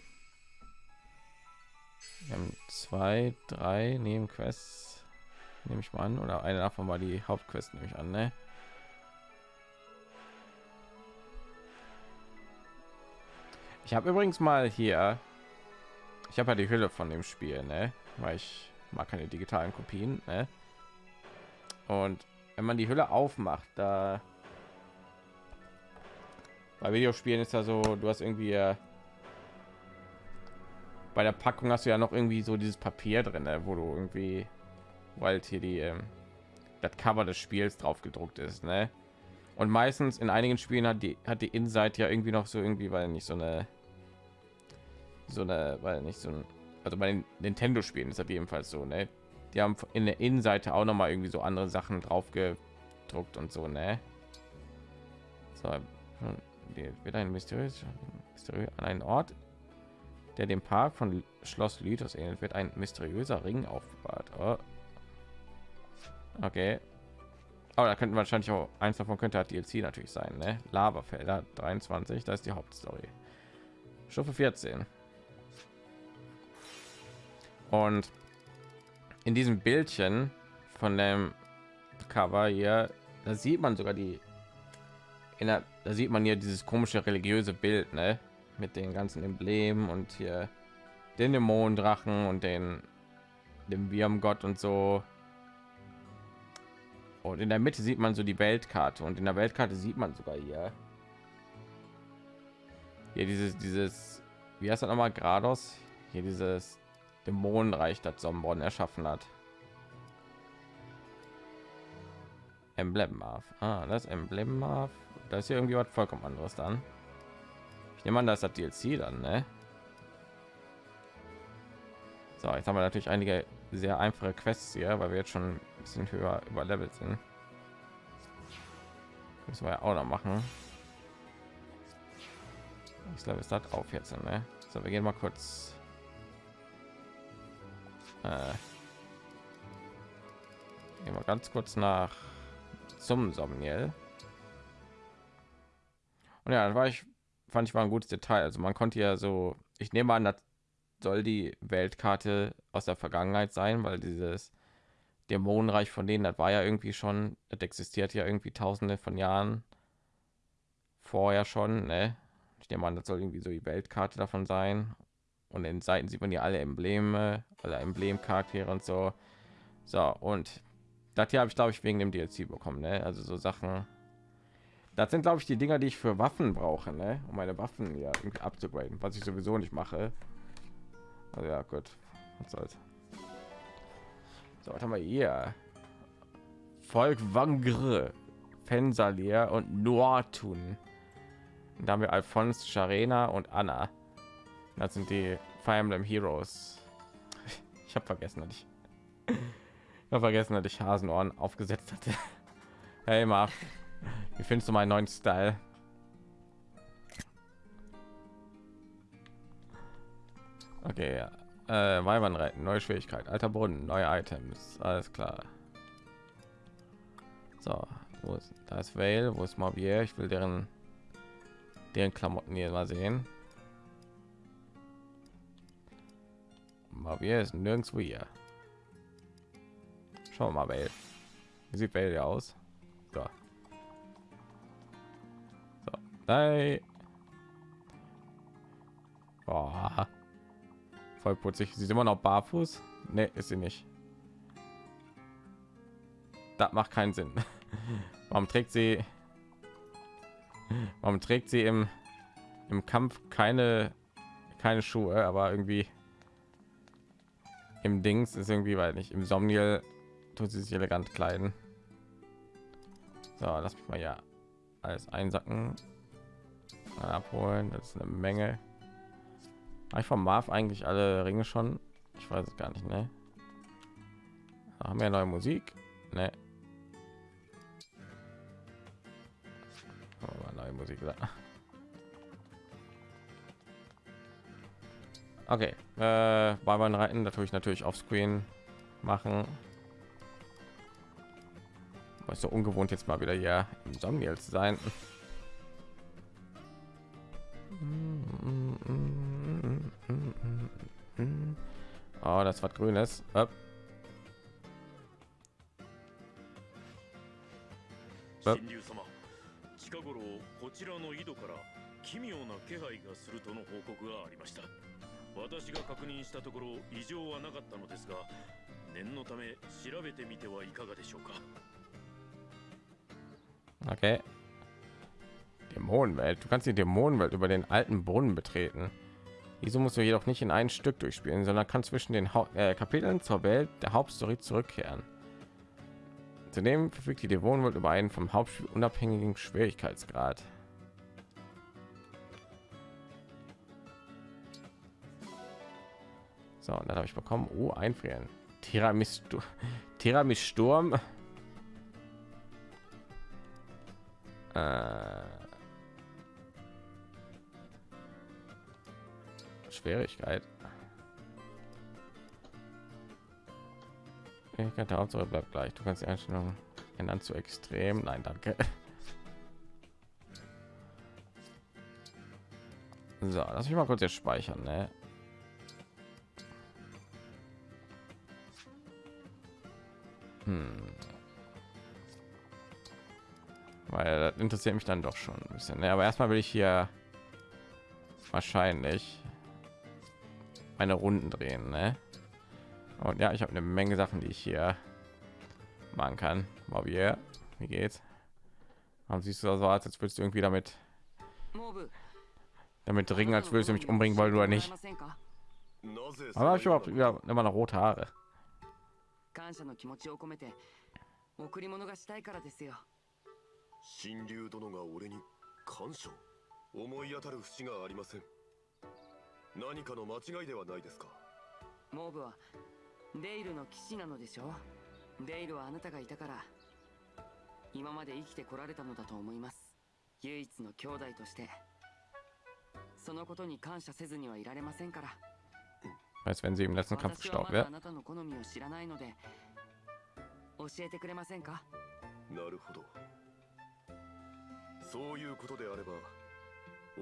Wir haben zwei, drei Nebenquests, nehme ich mal an, oder eine davon war die Hauptquest, nehme ich an, ne? Ich habe übrigens mal hier, ich habe ja die Hülle von dem Spiel, ne? Weil ich mag keine digitalen Kopien, ne? Und wenn man die Hülle aufmacht, da bei Videospielen ist ja so, du hast irgendwie äh, bei der Packung hast du ja noch irgendwie so dieses Papier drin, ne, wo du irgendwie, weil hier die ähm, das Cover des Spiels drauf gedruckt ist, ne? Und meistens in einigen Spielen hat die hat die Innenseite ja irgendwie noch so irgendwie, weil nicht so eine so eine, weil nicht so ein, also bei den Nintendo Spielen ist das jedenfalls so, ne? Die haben in der Innenseite auch noch mal irgendwie so andere Sachen drauf gedruckt und so, ne? So, die wird ein mysteriös an einen Ort der dem Park von Schloss Lythos ähnelt, wird ein mysteriöser Ring aufbewahrt. Oh. Okay. Aber da könnten wahrscheinlich auch eins davon könnte halt DLC natürlich sein, ne? Lavafelder 23, das ist die Hauptstory. Stufe 14. Und in diesem Bildchen von dem Cover hier, da sieht man sogar die der, da sieht man hier dieses komische religiöse Bild, ne? Mit den ganzen Emblemen und hier den Dämonendrachen und den dem Wirmgott und so. Und in der Mitte sieht man so die Weltkarte und in der Weltkarte sieht man sogar hier hier dieses dieses wie heißt das nochmal Grados hier dieses Dämonenreich, das Sombron erschaffen hat. Emblem auf. Ah, das Emblem auf. Da ist hier irgendwie was vollkommen anderes dann. Ich nehme an, das hat DLC dann, ne? So, jetzt haben wir natürlich einige sehr einfache Quests hier, weil wir jetzt schon bisschen höher überlevelt sind. Müssen wir ja auch noch machen. Ich glaube, es hat auf jetzt, ne? So, wir gehen mal kurz äh, gehen wir ganz kurz nach zum Somniel. Und ja, war ich fand ich war ein gutes Detail. Also man konnte ja so, ich nehme an, das soll die Weltkarte aus der Vergangenheit sein, weil dieses Dämonenreich von denen, das war ja irgendwie schon, das existiert ja irgendwie Tausende von Jahren vorher schon. Ne? Ich nehme an, das soll irgendwie so die Weltkarte davon sein und in Seiten sieht man ja alle Embleme, alle Emblemcharaktere und so. So und das hier habe ich glaube ich wegen dem DLC bekommen, ne? Also so Sachen. Das sind glaube ich die Dinger, die ich für Waffen brauche, ne? Um meine Waffen ja irgendwie abzugraden, was ich sowieso nicht mache. Also ja, gut. Was soll's. So, was haben wir hier? Volk Wangre, Fensalier und Noatun. Da haben wir Alphonse, Charena und Anna. Das sind die Fire Emblem Heroes. Ich habe vergessen, dass ich, ich habe vergessen, dass ich Hasenohren aufgesetzt hatte. Hey Marv, wie findest du meinen neuen Style? Okay, ja. Äh, Weibern reiten, neue Schwierigkeit, alter Brunnen, neue Items, alles klar. So, wo ist, da ist Vale, wo ist Mabier? Ich will deren deren Klamotten hier mal sehen. mal wir ist nirgendwo hier schauen wir mal Welt. wie sieht Welt aus so. So. Hey. Oh. Voll putzig sie ist immer noch barfuß ne ist sie nicht das macht keinen sinn warum trägt sie warum trägt sie im im kampf keine keine schuhe aber irgendwie im Dings ist irgendwie, weil nicht im Somniel tut sie sich elegant kleiden. So, lass mich mal ja alles einsacken, abholen. Das ist eine Menge. Ich vom Marv eigentlich alle Ringe schon? Ich weiß es gar nicht, ne? Haben wir neue Musik? Ne. Neue Musik. Okay, äh, Barbaren reiten natürlich natürlich auf Screen machen. Was so ungewohnt jetzt mal wieder hier im Somniel zu sein. Oh, das was Grünes. Up. 私が確認したところ異常はなかったのですが念のため調べてみてはいかがでしょうか Okay. Dämonenwelt. Du kannst die Dämonenwelt über den alten Brunnen betreten. Wieso musst du jedoch nicht in ein Stück durchspielen, sondern kann zwischen den ha äh, Kapiteln zur Welt der Hauptstory zurückkehren. Zudem verfügt die Dämonenwelt über einen vom Hauptspiel unabhängigen Schwierigkeitsgrad. So, und dann habe ich bekommen, oh, einfrieren. Tiramisu, Tiramisu Sturm. Äh, Schwierigkeit. Fähigkeit der Hauptsache bleibt gleich. Du kannst die Einstellung ändern zu extrem. Nein, danke. So, lass mich mal kurz jetzt speichern, ne? Hm. Weil das interessiert mich dann doch schon ein bisschen. Ne? Aber erstmal will ich hier wahrscheinlich meine Runden drehen, ne? Und ja, ich habe eine Menge Sachen, die ich hier machen kann. Bobby, wie geht's? Warum siehst du so aus, als würdest du irgendwie damit damit ringen, als würdest du mich umbringen wollen oder nicht? Aber ich überhaupt ja, immer noch rote Haare. 感謝の気持ちを込めて贈り物がしたいからですよ神竜殿が俺に感謝思い当たる節がありません 何かの間違いではないですか？モーブはデイルの騎士なのでしょデイルはあなたがいたから。今まで生きてこられたのだと思います。唯一の兄弟として。そのことに感謝せずにはいられませんから。Als wenn sie im letzten Kampf 私は gestorben まだ wäre. あなたの好みを知らないので。教えてくれませんか？なるほど。そういうことであれば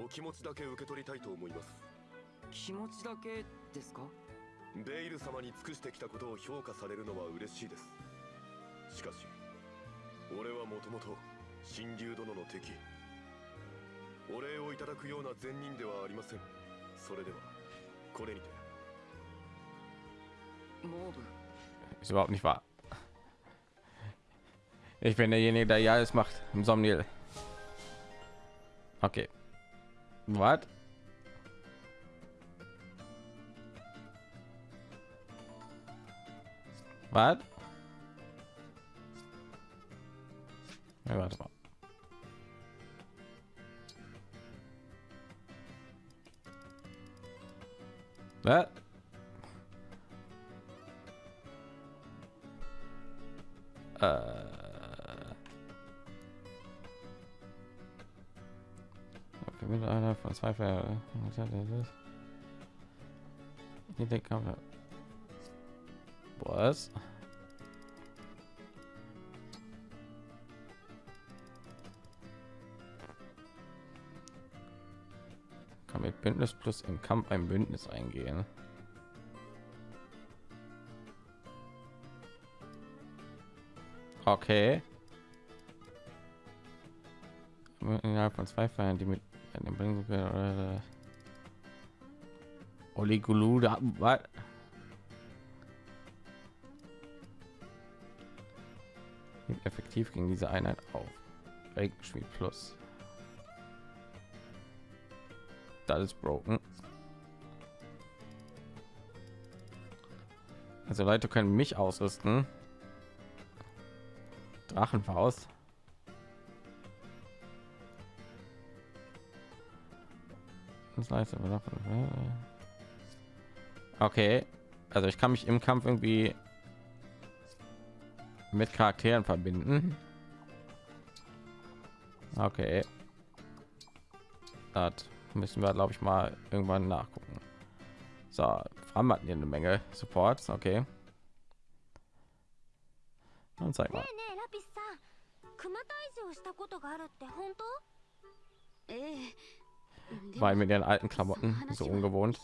お気持ちだけ受け取りたいと思います気持ちだけですか？ベイル様に尽くしてきたことを評価されるのは嬉しいですしかし俺はもともと神竜殿の敵お礼をいただくような善人ではありませんそれではこれにて Ist überhaupt nicht wahr. Ich bin derjenige, der ja es macht im Somnil. Okay. Was? Was? Ja, warte mal. Was? Äh. Okay, mit einer von zwei Ver den Kampf. Was? Kann mit Bündnis plus im Kampf ein Bündnis eingehen. Okay. Innerhalb von zwei Feiern, die mit einem bringen oder Oligulu da was? Effektiv gegen diese Einheit auf. Regenschmied plus. Das ist broken. Also Leute können mich ausrüsten. Drachenfaust. Davon. Okay, also ich kann mich im Kampf irgendwie mit Charakteren verbinden. Okay. Das müssen wir, glaube ich, mal irgendwann nachgucken. So, Fram hatten hier eine Menge Supports, okay. Und zeig mal. weil mit ihren alten Klamotten so ungewohnt.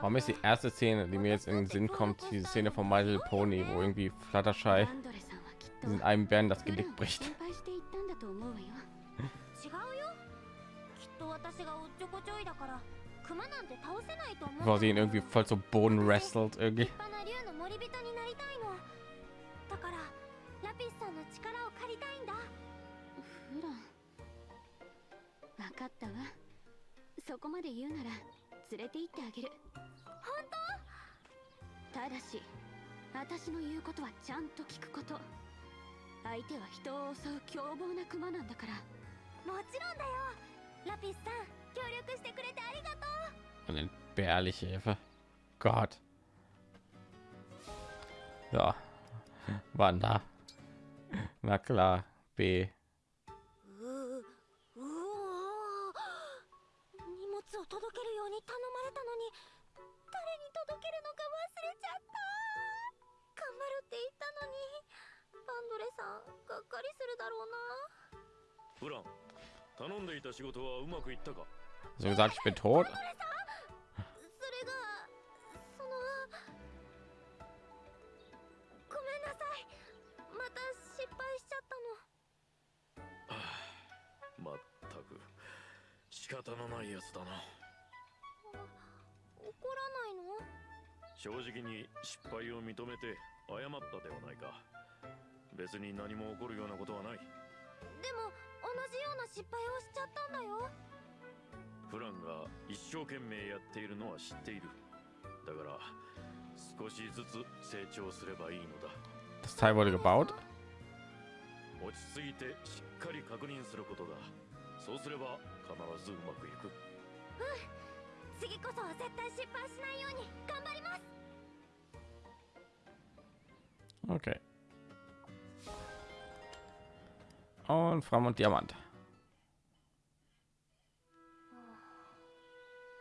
Warum ist die erste Szene, die mir jetzt in den Sinn kommt, diese Szene von My Little Pony, wo irgendwie Fluttershy in einem Bären das Genick bricht? Bevor sie ihn irgendwie voll zum Boden wrestelt irgendwie. 連れて行ってあげる本当？ただし私の言うことはちゃんと聞くこと相手は人を襲う凶暴なクマなんだからもちろんだよラピスさん協力してくれてありがとう Und entbehrliche Hilfe. Gott. So. Wander. Na klar. B. 届けるように頼まれたのに誰に届けるのか忘れちゃった。頑張るって言ったのにバンドレさんがっかりするだろうな。フラン頼んでいた仕事はうまくいったか？So gesagt, ich bin tot. 認めて謝ったではないか。別に何も起こるようなことはない。でも同じような失敗をしちゃったんだよ。フランが一生懸命やっているのは知っている。だから少しずつ成長すればいいのだ。Das Teil wurde gebaut. 落ち着いてしっかり確認することだ。そうすれば必ずうまくいく。次こそは絶対失敗しないように頑張ります Okay. Und Fram und Diamant.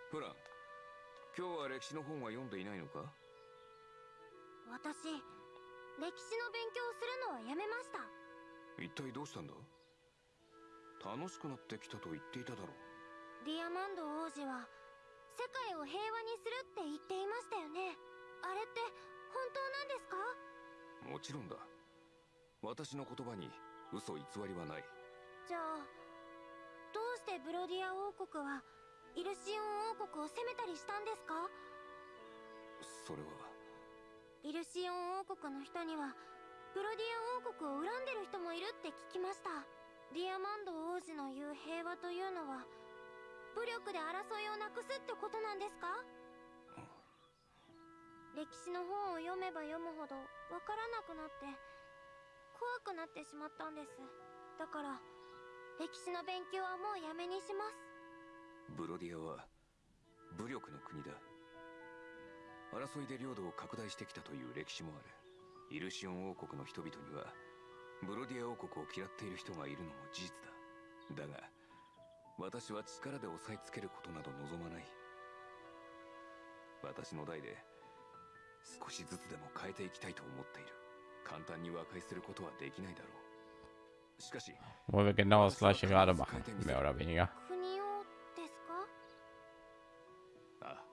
フラン今日は歴史の本は読んでいないのか？私歴史の勉強をするのはやめました。一体どうしたんだ？楽しくなってきたと言っていただろう。ディアマンド王子は世界を平和にするって言っていましたよね。あれって本当なんですか？もちろんだ。私の言葉に嘘偽りはない。じゃあどうしてブロディア王国はイルシオン王国を攻めたりしたんですか？それは。イルシオン王国の人にはブロディア王国を恨んでる人もいるって聞きました。ディアマンド王子の言う平和というのは武力で争いをなくすってことなんですか？歴史の本を読めば読むほどわからなくなって怖くなってしまったんです。だから歴史の勉強はもうやめにします。ブロディアは武力の国だ。争いで領土を拡大してきたという歴史もある。イルシオン王国の人々にはブロディア王国を嫌っている人がいるのも事実だ。だが私は力で押さえつけることなど望まない。私の代で少しずつでも変えていきたいと思っている。簡単に和解することはできないだろう。しかし Wo wir genau das gleiche gerade machen. Mehr oder weniger. 国をですか？ああ。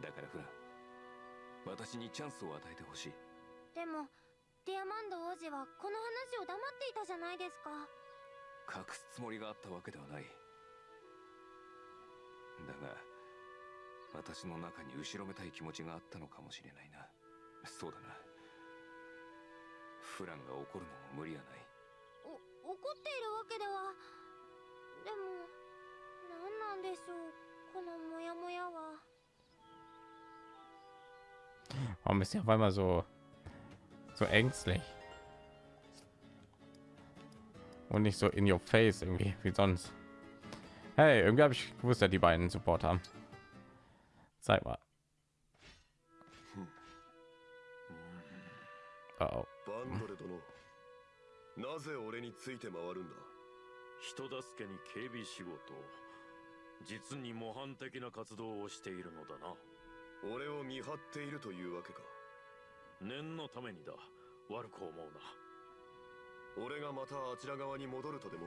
だからフラン私にチャンスを与えてほしい。でもディアマンド王子はこの話を黙っていたじゃないですか。隠すつもりがあったわけではない。だが私の中に後ろめたい気持ちがあったのかもしれないなそうだなフランが怒るのも無理はないお怒っているわけではでも何なんでしょうこのモヤモヤは Warum ist er auf einmal so so ängstlich? Und nicht so in your face irgendwie wie sonst. Hey, irgendwie habe ich gewusst, dass die beiden Support haben. Zeig mal. Oh, oh. バンドレ殿。なぜ俺について回るんだ？人助けに警備仕事実に模範的な活動をしているのだな。俺を見張っているというわけか。念のためにだ。悪く思うな。俺がまたあちら側に戻るとでも？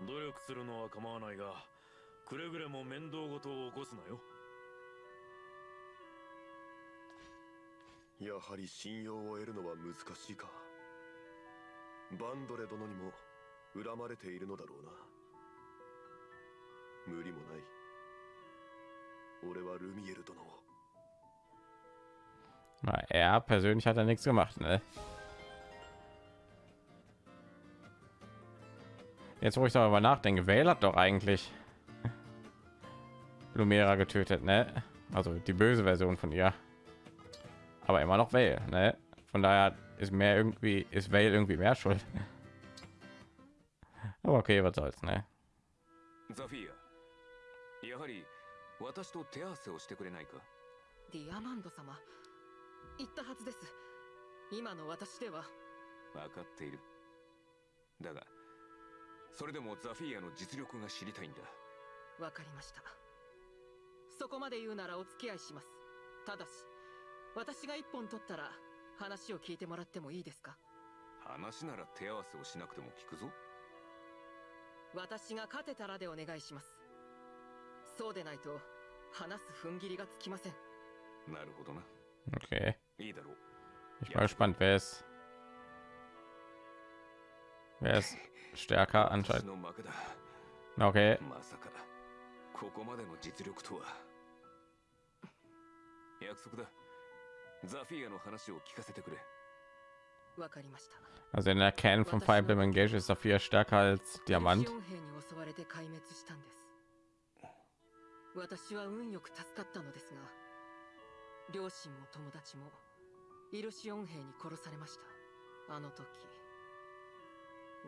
努力するのは構わないがくれぐれも面倒事を起こすなよ。やはり信用を得るのは難しいか。バンドレ殿にも恨まれているのだろうな。無理もない。俺はルミエル殿を。Na, er persönlich hat er nichts gemacht, ne? Jetzt, wo ich darüber nachdenke, Vale hat doch eigentlich Lumera getötet, ne? Also die böse Version von ihr. Aber immer noch Vale, ne? Von daher ist mehr irgendwie, ist Vale irgendwie mehr schuld. Aber okay, was soll's, ne? ザフィアやはり私と手合わせをしてくれないかディアマンド様言ったはずです今の私では分かっているだが それでもザフィアの実力が知りたいんだ。わかりました。そこまで言うならお付き合いします。ただし私が一本取ったら話を聞いてもらってもいいですか？話なら手合わせをしなくても聞くぞ。私が勝てたらでお願いします。そうでないと話す踏ん切りがつきません。なるほどな。Okay. いいだろう。Ich bin mal gespannt, wer ist. Wer ist stärker 私 anscheinend? の負けだ Okay. まさかここまでの実力とは約束だザフィアの話を聞かせてくれわかりました Also in der Kern von Fire Emblem Engage ist Saphir stärker als Diamant. エルシオン兵に襲われて壊滅したんです私は運よく助かったのですが両親も友達もイルシオン兵に殺されましたあの時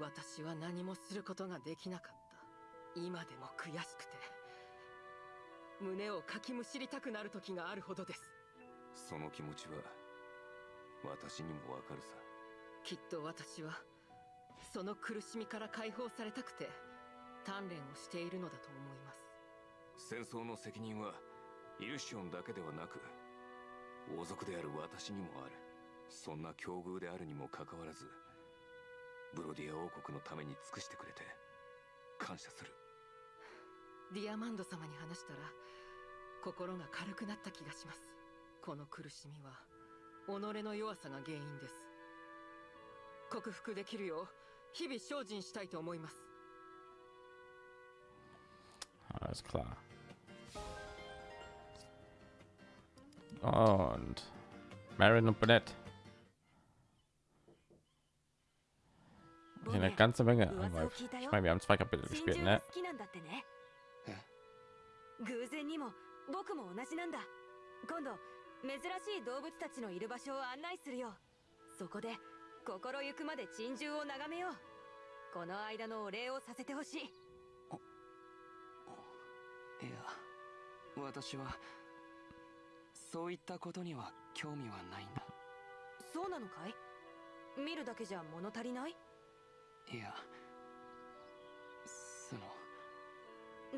私は何もすることができなかった。今でも悔しくて。胸をかきむしりたくなる時があるほどです。その気持ちは私にもわかるさ。きっと私はその苦しみから解放されたくて鍛錬をしているのだと思います。戦争の責任はイルシオンだけではなく王族である私にもある。そんな境遇であるにもかかわらずブロディア王国のために尽くしてくれて感謝するディアマンド様に話したら心が軽くなった気がしますこの苦しみは己の弱さが原因です克服できるよう日々精進したいと思います Alles klar. Und Marin und Bonnet. Eine ganze Menge. Aber Ich meine, wir haben zwei Kapitel 真 gespielt, ne? 好きなんだってね。偶然にも僕も同じなんだ。今度珍しい動物たちのいる場所を案内するよ。そこで心ゆくまで珍獣を眺めよう。この間のお礼をさせてほしい。いや私はそういったことには興味はないんだ。そうなのかい？見るだけじゃ物足りない？いやその。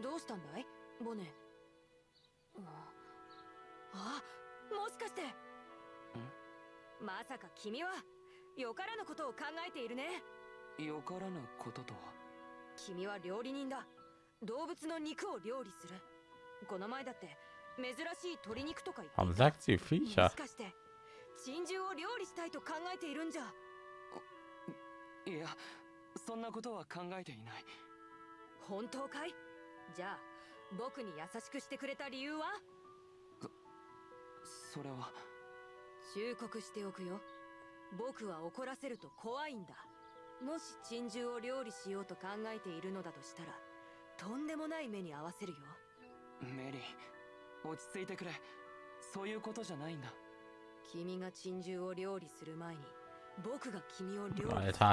どうしたんだい？ボネ。うんあもしかして。まさか君はよからぬことを考えているね。よからぬこととは？君は料理人だ。動物の肉を料理する。この前だって珍しい鶏肉とか言ってた。Sagt sie も?しかして珍獣を料理したいと考えているんじゃ。いやそんなことは考えていない。本当かい？じゃあ僕に優しくしてくれた理由は？それは。忠告しておくよ。僕は怒らせると怖いんだ。もし珍獣を料理しようと考えているのだとしたらとんでもない目に合わせるよ。メリー落ち着いてくれ。そういうことじゃないんだ。君が珍獣を料理する前に僕が君を料理する.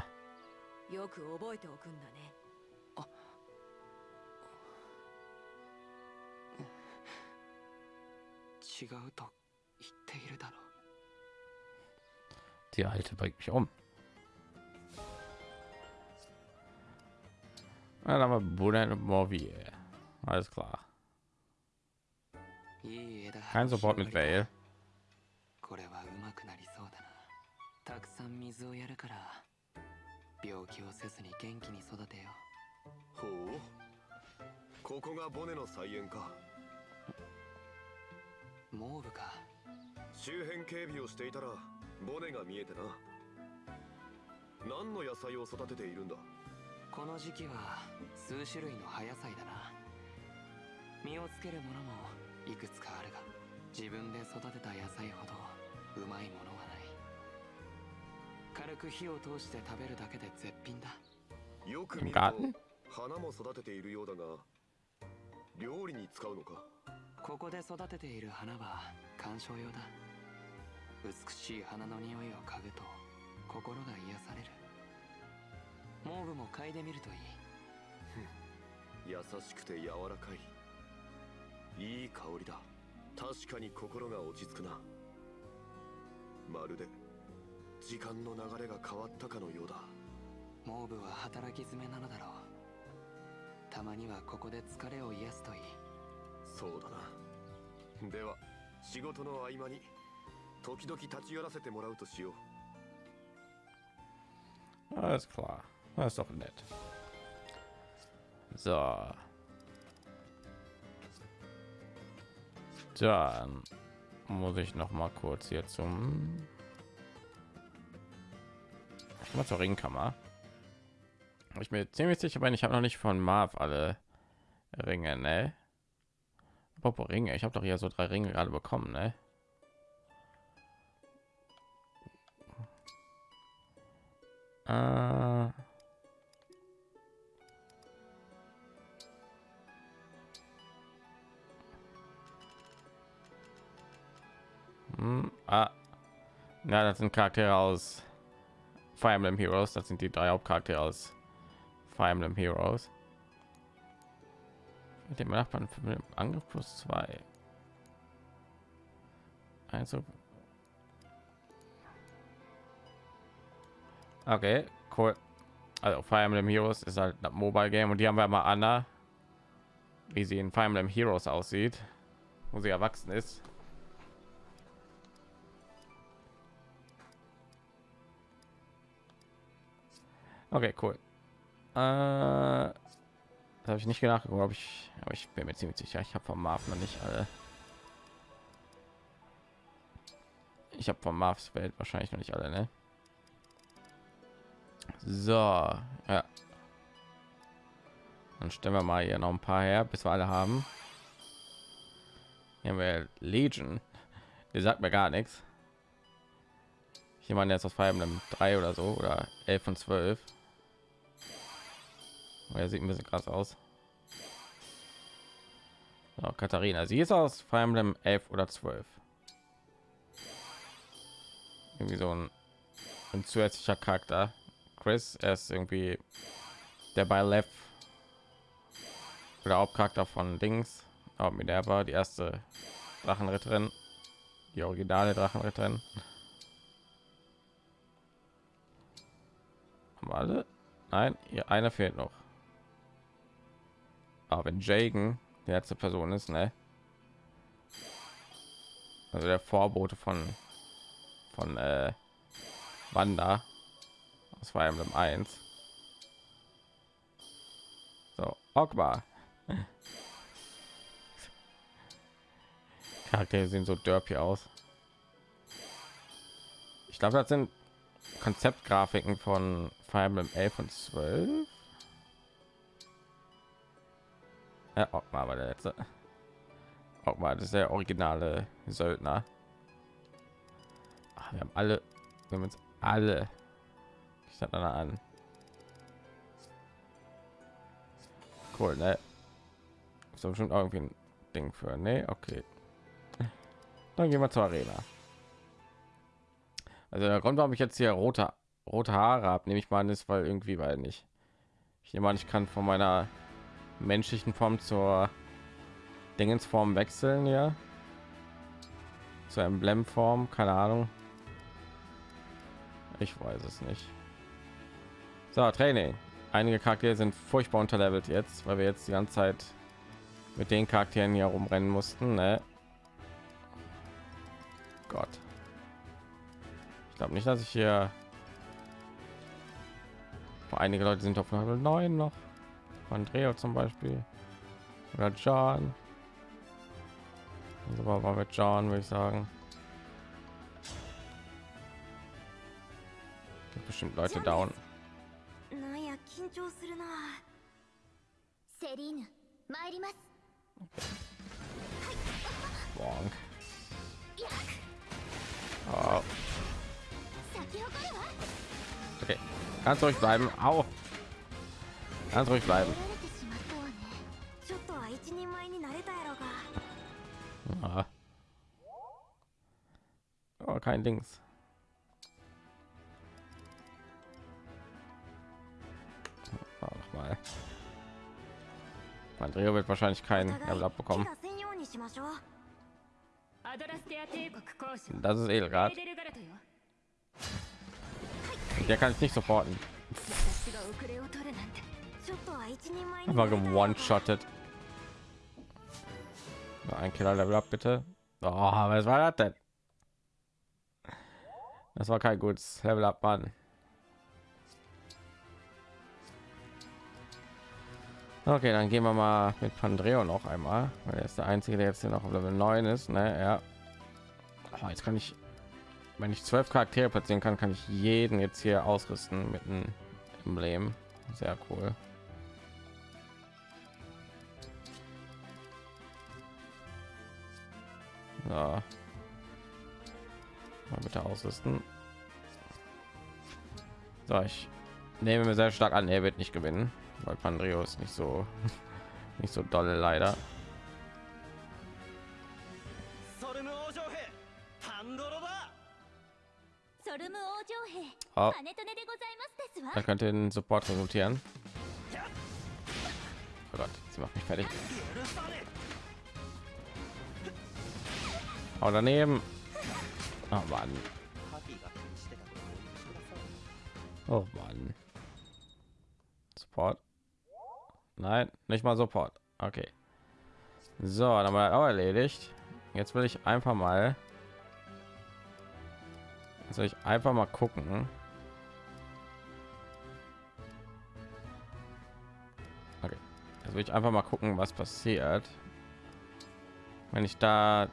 よく覚えておくんだね違うと言っているだろ Die Alte bringt mich um. Dann haben wir und Morvier. Alles klar. Kein Support mit Vale. これはうまくなりそうだなたくさん水をやるから病気をせずに元気に育てよう。ほう。ここがボネの菜園か。モーブか。周辺警備をしていたらボネが見えてな。何の野菜を育てているんだ？この時期は数種類の葉野菜だな。実をつけるものもいくつかあるが自分で育てた野菜ほどうまいもの軽く火を通して食べるだけで絶品だ。よく見ると花も育てているようだが料理に使うのか？ここで育てている花は観賞用だ。美しい花の匂いを嗅ぐと心が癒される。モーブも嗅いでみるといい。優しくて柔らかい。いい香りだ。確かに心が落ち着くな。まるで時間の流れが変わったかのようだモーブは働き詰めなのだろうたまにはここで疲れを癒すといいそうだなでは仕事の合間に時々立ち寄らせてもらうとしよう Alles klar. Das ist doch nett. So. Dann muss ich noch mal kurz hier zum mal zur Ringkammer. Ich bin ziemlich sicher, wenn ich habe noch nicht von Marv alle Ringe, ne? Apropos Ringe, ich habe doch hier so drei Ringe gerade bekommen, ne? Äh Hm, ah. Ja, das sind Charaktere aus Fire Emblem Heroes. Das sind die drei Hauptcharaktere aus Fire Emblem Heroes. Mit dem Nachbarn für den Angriff plus zwei. Also. Okay, cool. Also Fire Emblem Heroes ist halt ein Mobile Game und die haben wir mal Anna, wie sie in Fire Emblem Heroes aussieht, wo sie erwachsen ist. Okay, cool. Äh, habe ich nicht nachgeguckt, ob ich, aber ich bin mir ziemlich sicher, ich habe vom Marv noch nicht alle. Ich habe von Marvs Welt wahrscheinlich noch nicht alle, ne? So, ja. Dann stellen wir mal hier noch ein paar her, bis wir alle haben. Hier haben wir Legion. Die sagt mir gar nichts. Jemand jetzt aus Fire Emblem 3 oder so oder 11 und 12. Oh, er sieht ein bisschen krass aus. So, Katharina, sie ist aus Fire Emblem 11 oder 12. Irgendwie so ein, ein zusätzlicher Charakter. Chris, er ist irgendwie der bei Left oder Hauptcharakter von Dings. Aber mit der war die erste Drachenritterin, die originale Drachenritterin. Haben alle? Nein, hier einer fehlt noch. Aber wenn Jagen die letzte Person ist, ne? Also der Vorbote von von äh, Wanda aus war Emblem 1. So, Ogba. Charaktere sehen so derpy aus. Ich glaube, das sind Konzeptgrafiken von Fire Emblem 11 und 12. Ja, Ogma war der letzte. Ogma, das ist der originale Söldner. Ach, wir haben alle, wir haben uns alle. Ich sag dann an. Cool, ne? Ist doch irgendwie ein Ding für, ne? Okay. Dann gehen wir zur Arena. Also der Grund, warum ich jetzt hier rote rote Haare habe, nehme ich mal an, ist, weil irgendwie, weil nicht. Ich nehme an, ich kann von meiner menschlichen Form zur Dingensform wechseln, ja. Zur Emblemform, keine Ahnung. Ich weiß es nicht. So, Training. Einige Charaktere sind furchtbar unterlevelt jetzt, weil wir jetzt die ganze Zeit mit den Charakteren hier rumrennen mussten. Ne? Gott. Ich glaube nicht, dass ich hier einige Leute sind auf Level 9 noch. Andrea zum Beispiel oder John. Also war mit John, würde ich sagen. Gibt bestimmt Leute down. なんや緊張するなセリーヌ参ります Bonk. Oh, 咲き誇るわ okay. Ganz ruhig bleiben. Au. Ganz ruhig bleiben. Ah. Oh, kein Dings. Oh, noch mal. Andrea wird wahrscheinlich keinen Level abbekommen. Das ist Edelgard. Der kann ich nicht supporten. Einfach gewone-shottet. Ein Killer Level ab, bitte. Oh, was war das denn? Das war kein gutes Level up, Mann. Okay, dann gehen wir mal mit Pandreo noch einmal, weil er ist der einzige, der jetzt hier noch auf Level 9 ist. Ne? Ja. Oh, jetzt kann ich, wenn ich zwölf Charaktere platzieren kann, kann ich jeden jetzt hier ausrüsten mit einem Emblem. Sehr cool. Na. Mal bitte ausrüsten. So, ich nehme mir sehr stark an, er wird nicht gewinnen, weil Pandreo ist nicht so nicht so dolle leider. Oh. Ah. Da könnte den Support resultieren. Oh Gott, sie macht mich fertig. Oh, daneben. Oh Mann. Oh Mann. Support. Nein, nicht mal Support. Okay. So, dann haben wir auch erledigt. Jetzt will ich einfach mal. Jetzt will ich einfach mal gucken. Okay. Jetzt will ich einfach mal gucken, was passiert, wenn ich da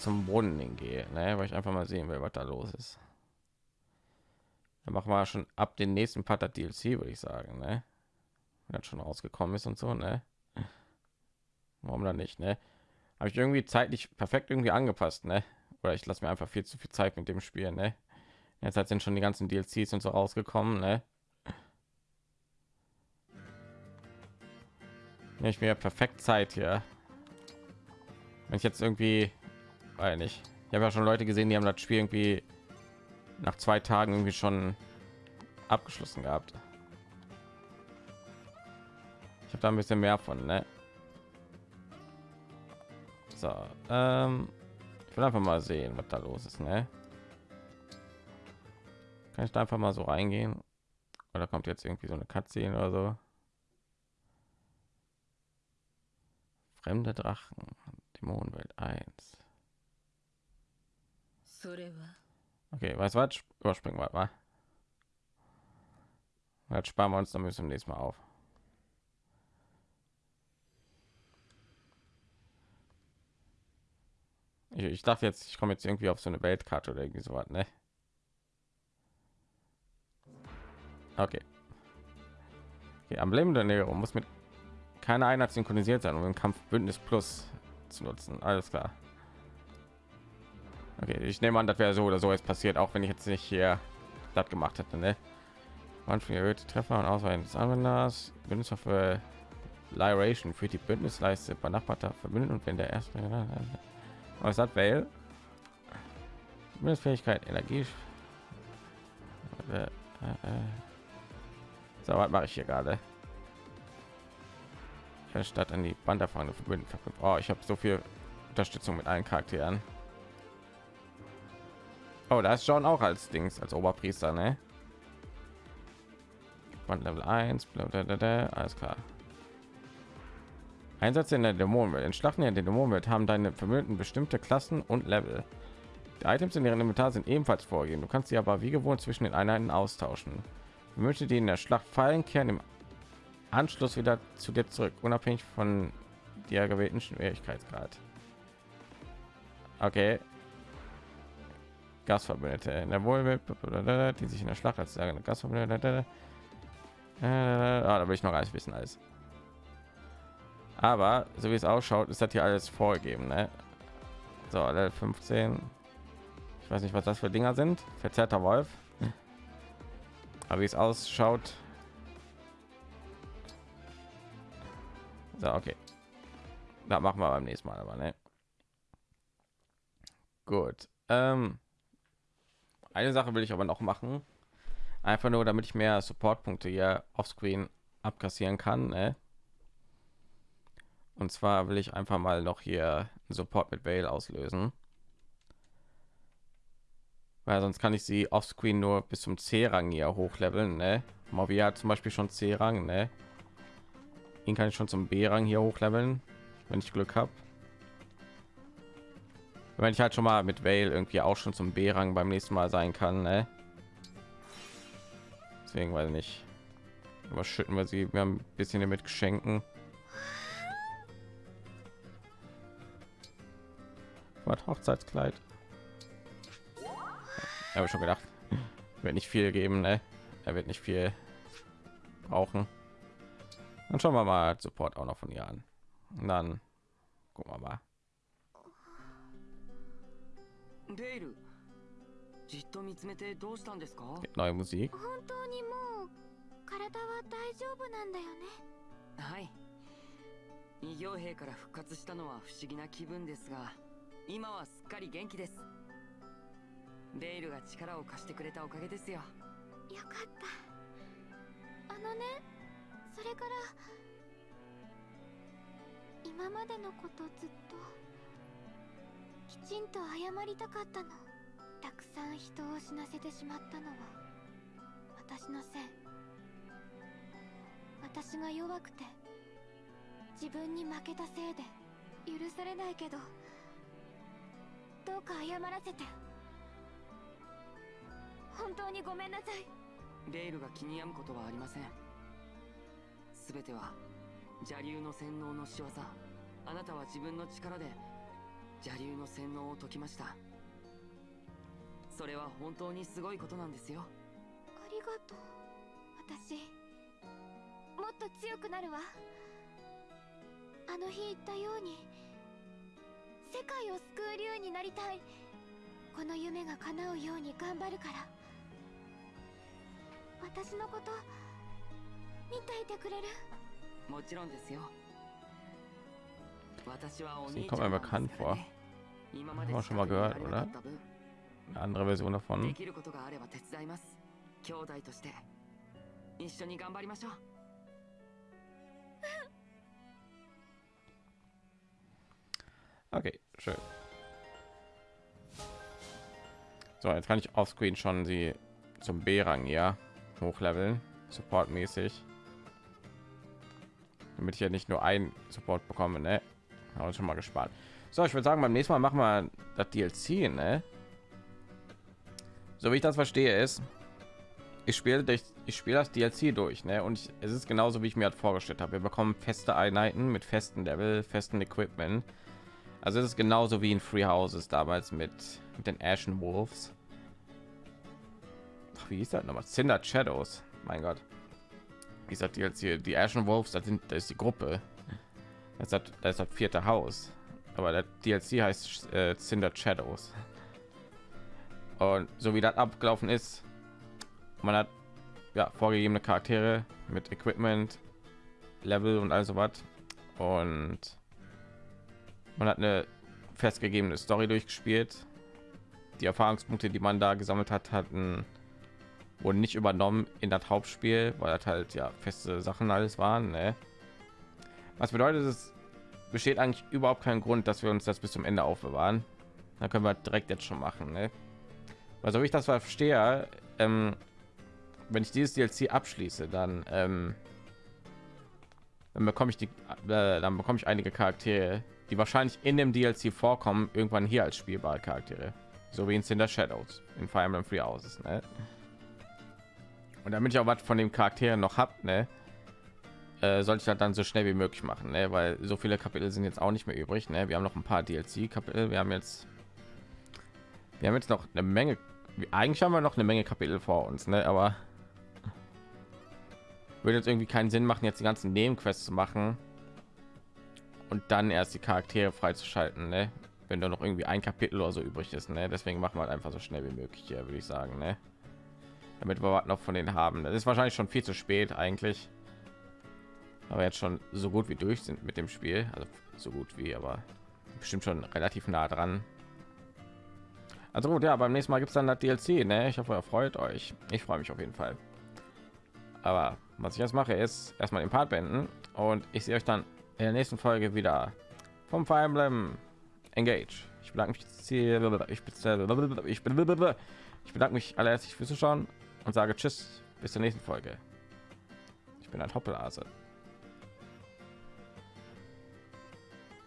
zum Brunnen hingehe, ne? weil ich einfach mal sehen will, was da los ist. Dann machen wir schon ab den nächsten Part der DLC, würde ich sagen, ne? Wenn das schon rausgekommen ist und so, ne? Warum dann nicht, ne? Habe ich irgendwie zeitlich perfekt irgendwie angepasst, ne? Oder ich lasse mir einfach viel zu viel Zeit mit dem Spiel, ne? Jetzt halt sind schon die ganzen DLCs und so rausgekommen, ne? Ich mir perfekt Zeit hier. Wenn ich jetzt irgendwie, weil nicht, ich habe ja schon Leute gesehen, die haben das Spiel irgendwie nach zwei Tagen irgendwie schon abgeschlossen gehabt. Ich habe da ein bisschen mehr von, ne? So, ähm, ich will einfach mal sehen, was da los ist, ne? Kann ich da einfach mal so reingehen? Oder kommt jetzt irgendwie so eine Cutscene oder so? Fremde Drachen, Dämonenwelt 1. Okay, weiß was? Überspringen wir mal. Jetzt sparen wir uns dann bis zum nächsten Mal auf. Ich, ich dachte jetzt, ich komme jetzt irgendwie auf so eine Weltkarte oder irgendwie sowas, ne? Okay. okay Emblem der Ernährung muss mit keiner Einheit synchronisiert sein, um den Kampf Bündnis Plus zu nutzen. Alles klar. Okay, ich nehme an, das wäre so oder so jetzt passiert, auch wenn ich jetzt nicht hier das gemacht hätte, ne? Manchmal erhöhte Treffer und Ausweichen des Anwenders, Bündnis für Lyration für die Bündnisleiste benachbarter verbündet und wenn der erste was hat Vale? Bündnisfähigkeit, Energie. So, was mache ich hier gerade? Statt an die Banderfahne verbünden. Oh, ich habe so viel Unterstützung mit allen Charakteren. Oh, da ist schon auch als Dings, als Oberpriester, ne? Band Level 1, blablabla, alles klar. Einsatz in der Dämonenwelt. In Schlachten in der Dämonenwelt haben deine Vermögenden bestimmte Klassen und Level. Die Items in ihrem Inventar sind ebenfalls vorgegeben. Du kannst sie aber wie gewohnt zwischen den Einheiten austauschen. Möchte die in der Schlacht fallen, kehren im Anschluss wieder zu dir zurück, unabhängig von der gewählten Schwierigkeitsgrad. Okay. Gasverbündete in der Wohlwelt, die sich in der Schlacht als Gasverbündete. Äh, ah, da will ich noch alles wissen alles. Aber so wie es ausschaut, ist das hier alles vorgegeben. Ne? So, Level 15. Ich weiß nicht, was das für Dinger sind. Verzerrter Wolf. Aber wie es ausschaut. So, okay. Da machen wir beim nächsten Mal aber, ne? Gut. Ähm, eine Sache will ich aber noch machen. Einfach nur, damit ich mehr Supportpunkte hier offscreen abkassieren kann. Ne? Und zwar will ich einfach mal noch hier Support mit Vale auslösen. Weil sonst kann ich sie offscreen nur bis zum C-Rang hier hochleveln. Ne? Movia hat zum Beispiel schon C-Rang. Ne? Ihn kann ich schon zum B-Rang hier hochleveln, wenn ich Glück habe. Wenn ich halt schon mal mit Vale irgendwie auch schon zum B-Rang beim nächsten Mal sein kann. Ne? Deswegen weiß ich nicht. Überschütten wir sie. Wir haben ein bisschen mit Geschenken. Was Hochzeitskleid. Habe schon gedacht. Wird nicht viel geben, ne? Er wird nicht viel brauchen. Dann schauen wir mal Support auch noch von ihr an. Und dann gucken wir mal. デイルじっと見つめてどうしたんですか？Neue Musik. 本当にもう体は大丈夫なんだよね。はい。異形兵から復活したのは不思議な気分ですが今はすっかり元気です。デイルが力を貸してくれたおかげですよ。よかった。あのねそれから今までのことずっときちんと謝りたかったの。たくさん人を死なせてしまったのは私のせい。私が弱くて自分に負けたせいで許されないけどどうか謝らせて。本当にごめんなさい。デイルが気に病むことはありません。全ては邪竜の洗脳の仕業。あなたは自分の力で邪竜の洗脳を解きました。それは本当にすごいことなんですよ。ありがとう。私もっと強くなるわ。あの日言ったように世界を救う竜になりたい。この夢が叶うように頑張るから。私のこと見ていてくれる？もちろんですよ Sie 兄ちゃ kommt ん mir なんです bekannt か vor. らね今まで Haben wir schon mal 近くに gehört, あり oder? なかった分 Eine andere Version で davon. きることがあれば手伝います兄弟として一緒に頑張りましょう Okay, schön. So, jetzt kann ich offscreen schon sie zum B-Rang ja hochleveln, supportmäßig. Damit ich ja nicht nur ein Support bekomme, ne? Aber schon mal gespart. So, ich würde sagen, beim nächsten Mal machen wir das DLC, ne? So wie ich das verstehe, ist, ich spiele durch, ich spiele das DLC durch, ne? Und ich, es ist genauso wie ich mir das vorgestellt habe. Wir bekommen feste Einheiten mit festen Level, festen Equipment. Also es ist genauso wie in Free Houses damals mit, mit den Ashen Wolves. Ach, wie hieß das nochmal? Cinder Shadows. Mein Gott. Wie gesagt, hier die Ashen Wolves, das sind das ist die Gruppe. Das das, das, ist das vierte Haus. Aber der DLC heißt äh, Cinder Shadows. Und so wie das abgelaufen ist, man hat ja vorgegebene Charaktere mit Equipment, Level und also was. Und man hat eine festgegebene Story durchgespielt. Die Erfahrungspunkte, die man da gesammelt hat, hatten wurden nicht übernommen in das Hauptspiel, weil das halt ja feste Sachen alles waren. Ne? Was bedeutet es besteht eigentlich überhaupt keinen Grund, dass wir uns das bis zum Ende aufbewahren. Da können wir direkt jetzt schon machen. Ne? Also wie ich das verstehe, ähm, wenn ich dieses DLC abschließe, dann ähm, dann bekomme ich die, äh, dann bekomme ich einige Charaktere, die wahrscheinlich in dem DLC vorkommen, irgendwann hier als spielbare Charaktere, so wie in Cinder Shadows, in Fire Emblem Free Houses. Ne? Und damit ich auch was von den Charakteren noch habt, ne, äh, sollte ich halt dann so schnell wie möglich machen, ne? weil so viele Kapitel sind jetzt auch nicht mehr übrig. Ne? Wir haben noch ein paar DLC-Kapitel. Wir haben jetzt, wir haben jetzt noch eine Menge. Eigentlich haben wir noch eine Menge Kapitel vor uns, ne? aber würde jetzt irgendwie keinen Sinn machen, jetzt die ganzen Nebenquests zu machen und dann erst die Charaktere freizuschalten, ne? wenn da noch irgendwie ein Kapitel oder so übrig ist. Ne? Deswegen machen wir halt einfach so schnell wie möglich hier, würde ich sagen. Ne? Damit wir noch von denen haben. Das ist wahrscheinlich schon viel zu spät eigentlich. Aber jetzt schon so gut wie durch sind mit dem Spiel. Also so gut wie, aber bestimmt schon relativ nah dran. Also gut, ja, beim nächsten Mal gibt es dann das DLC. Ne? Ich hoffe, ihr freut euch. Ich freue mich auf jeden Fall. Aber was ich jetzt mache, ist erstmal den Part beenden und ich sehe euch dann in der nächsten Folge wieder vom Fire Emblem Engage. Ich bedanke mich ich, ich, ich bedanke mich alle herzlich fürs Zuschauen und sage Tschüss bis zur nächsten Folge. Ich bin ein Hoppelase.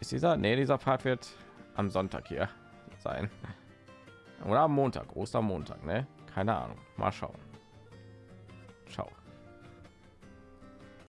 Ist dieser? Nee, dieser Part wird am Sonntag hier sein. Oder am Montag, Ostermontag, ne? Keine Ahnung. Mal schauen. Ciao.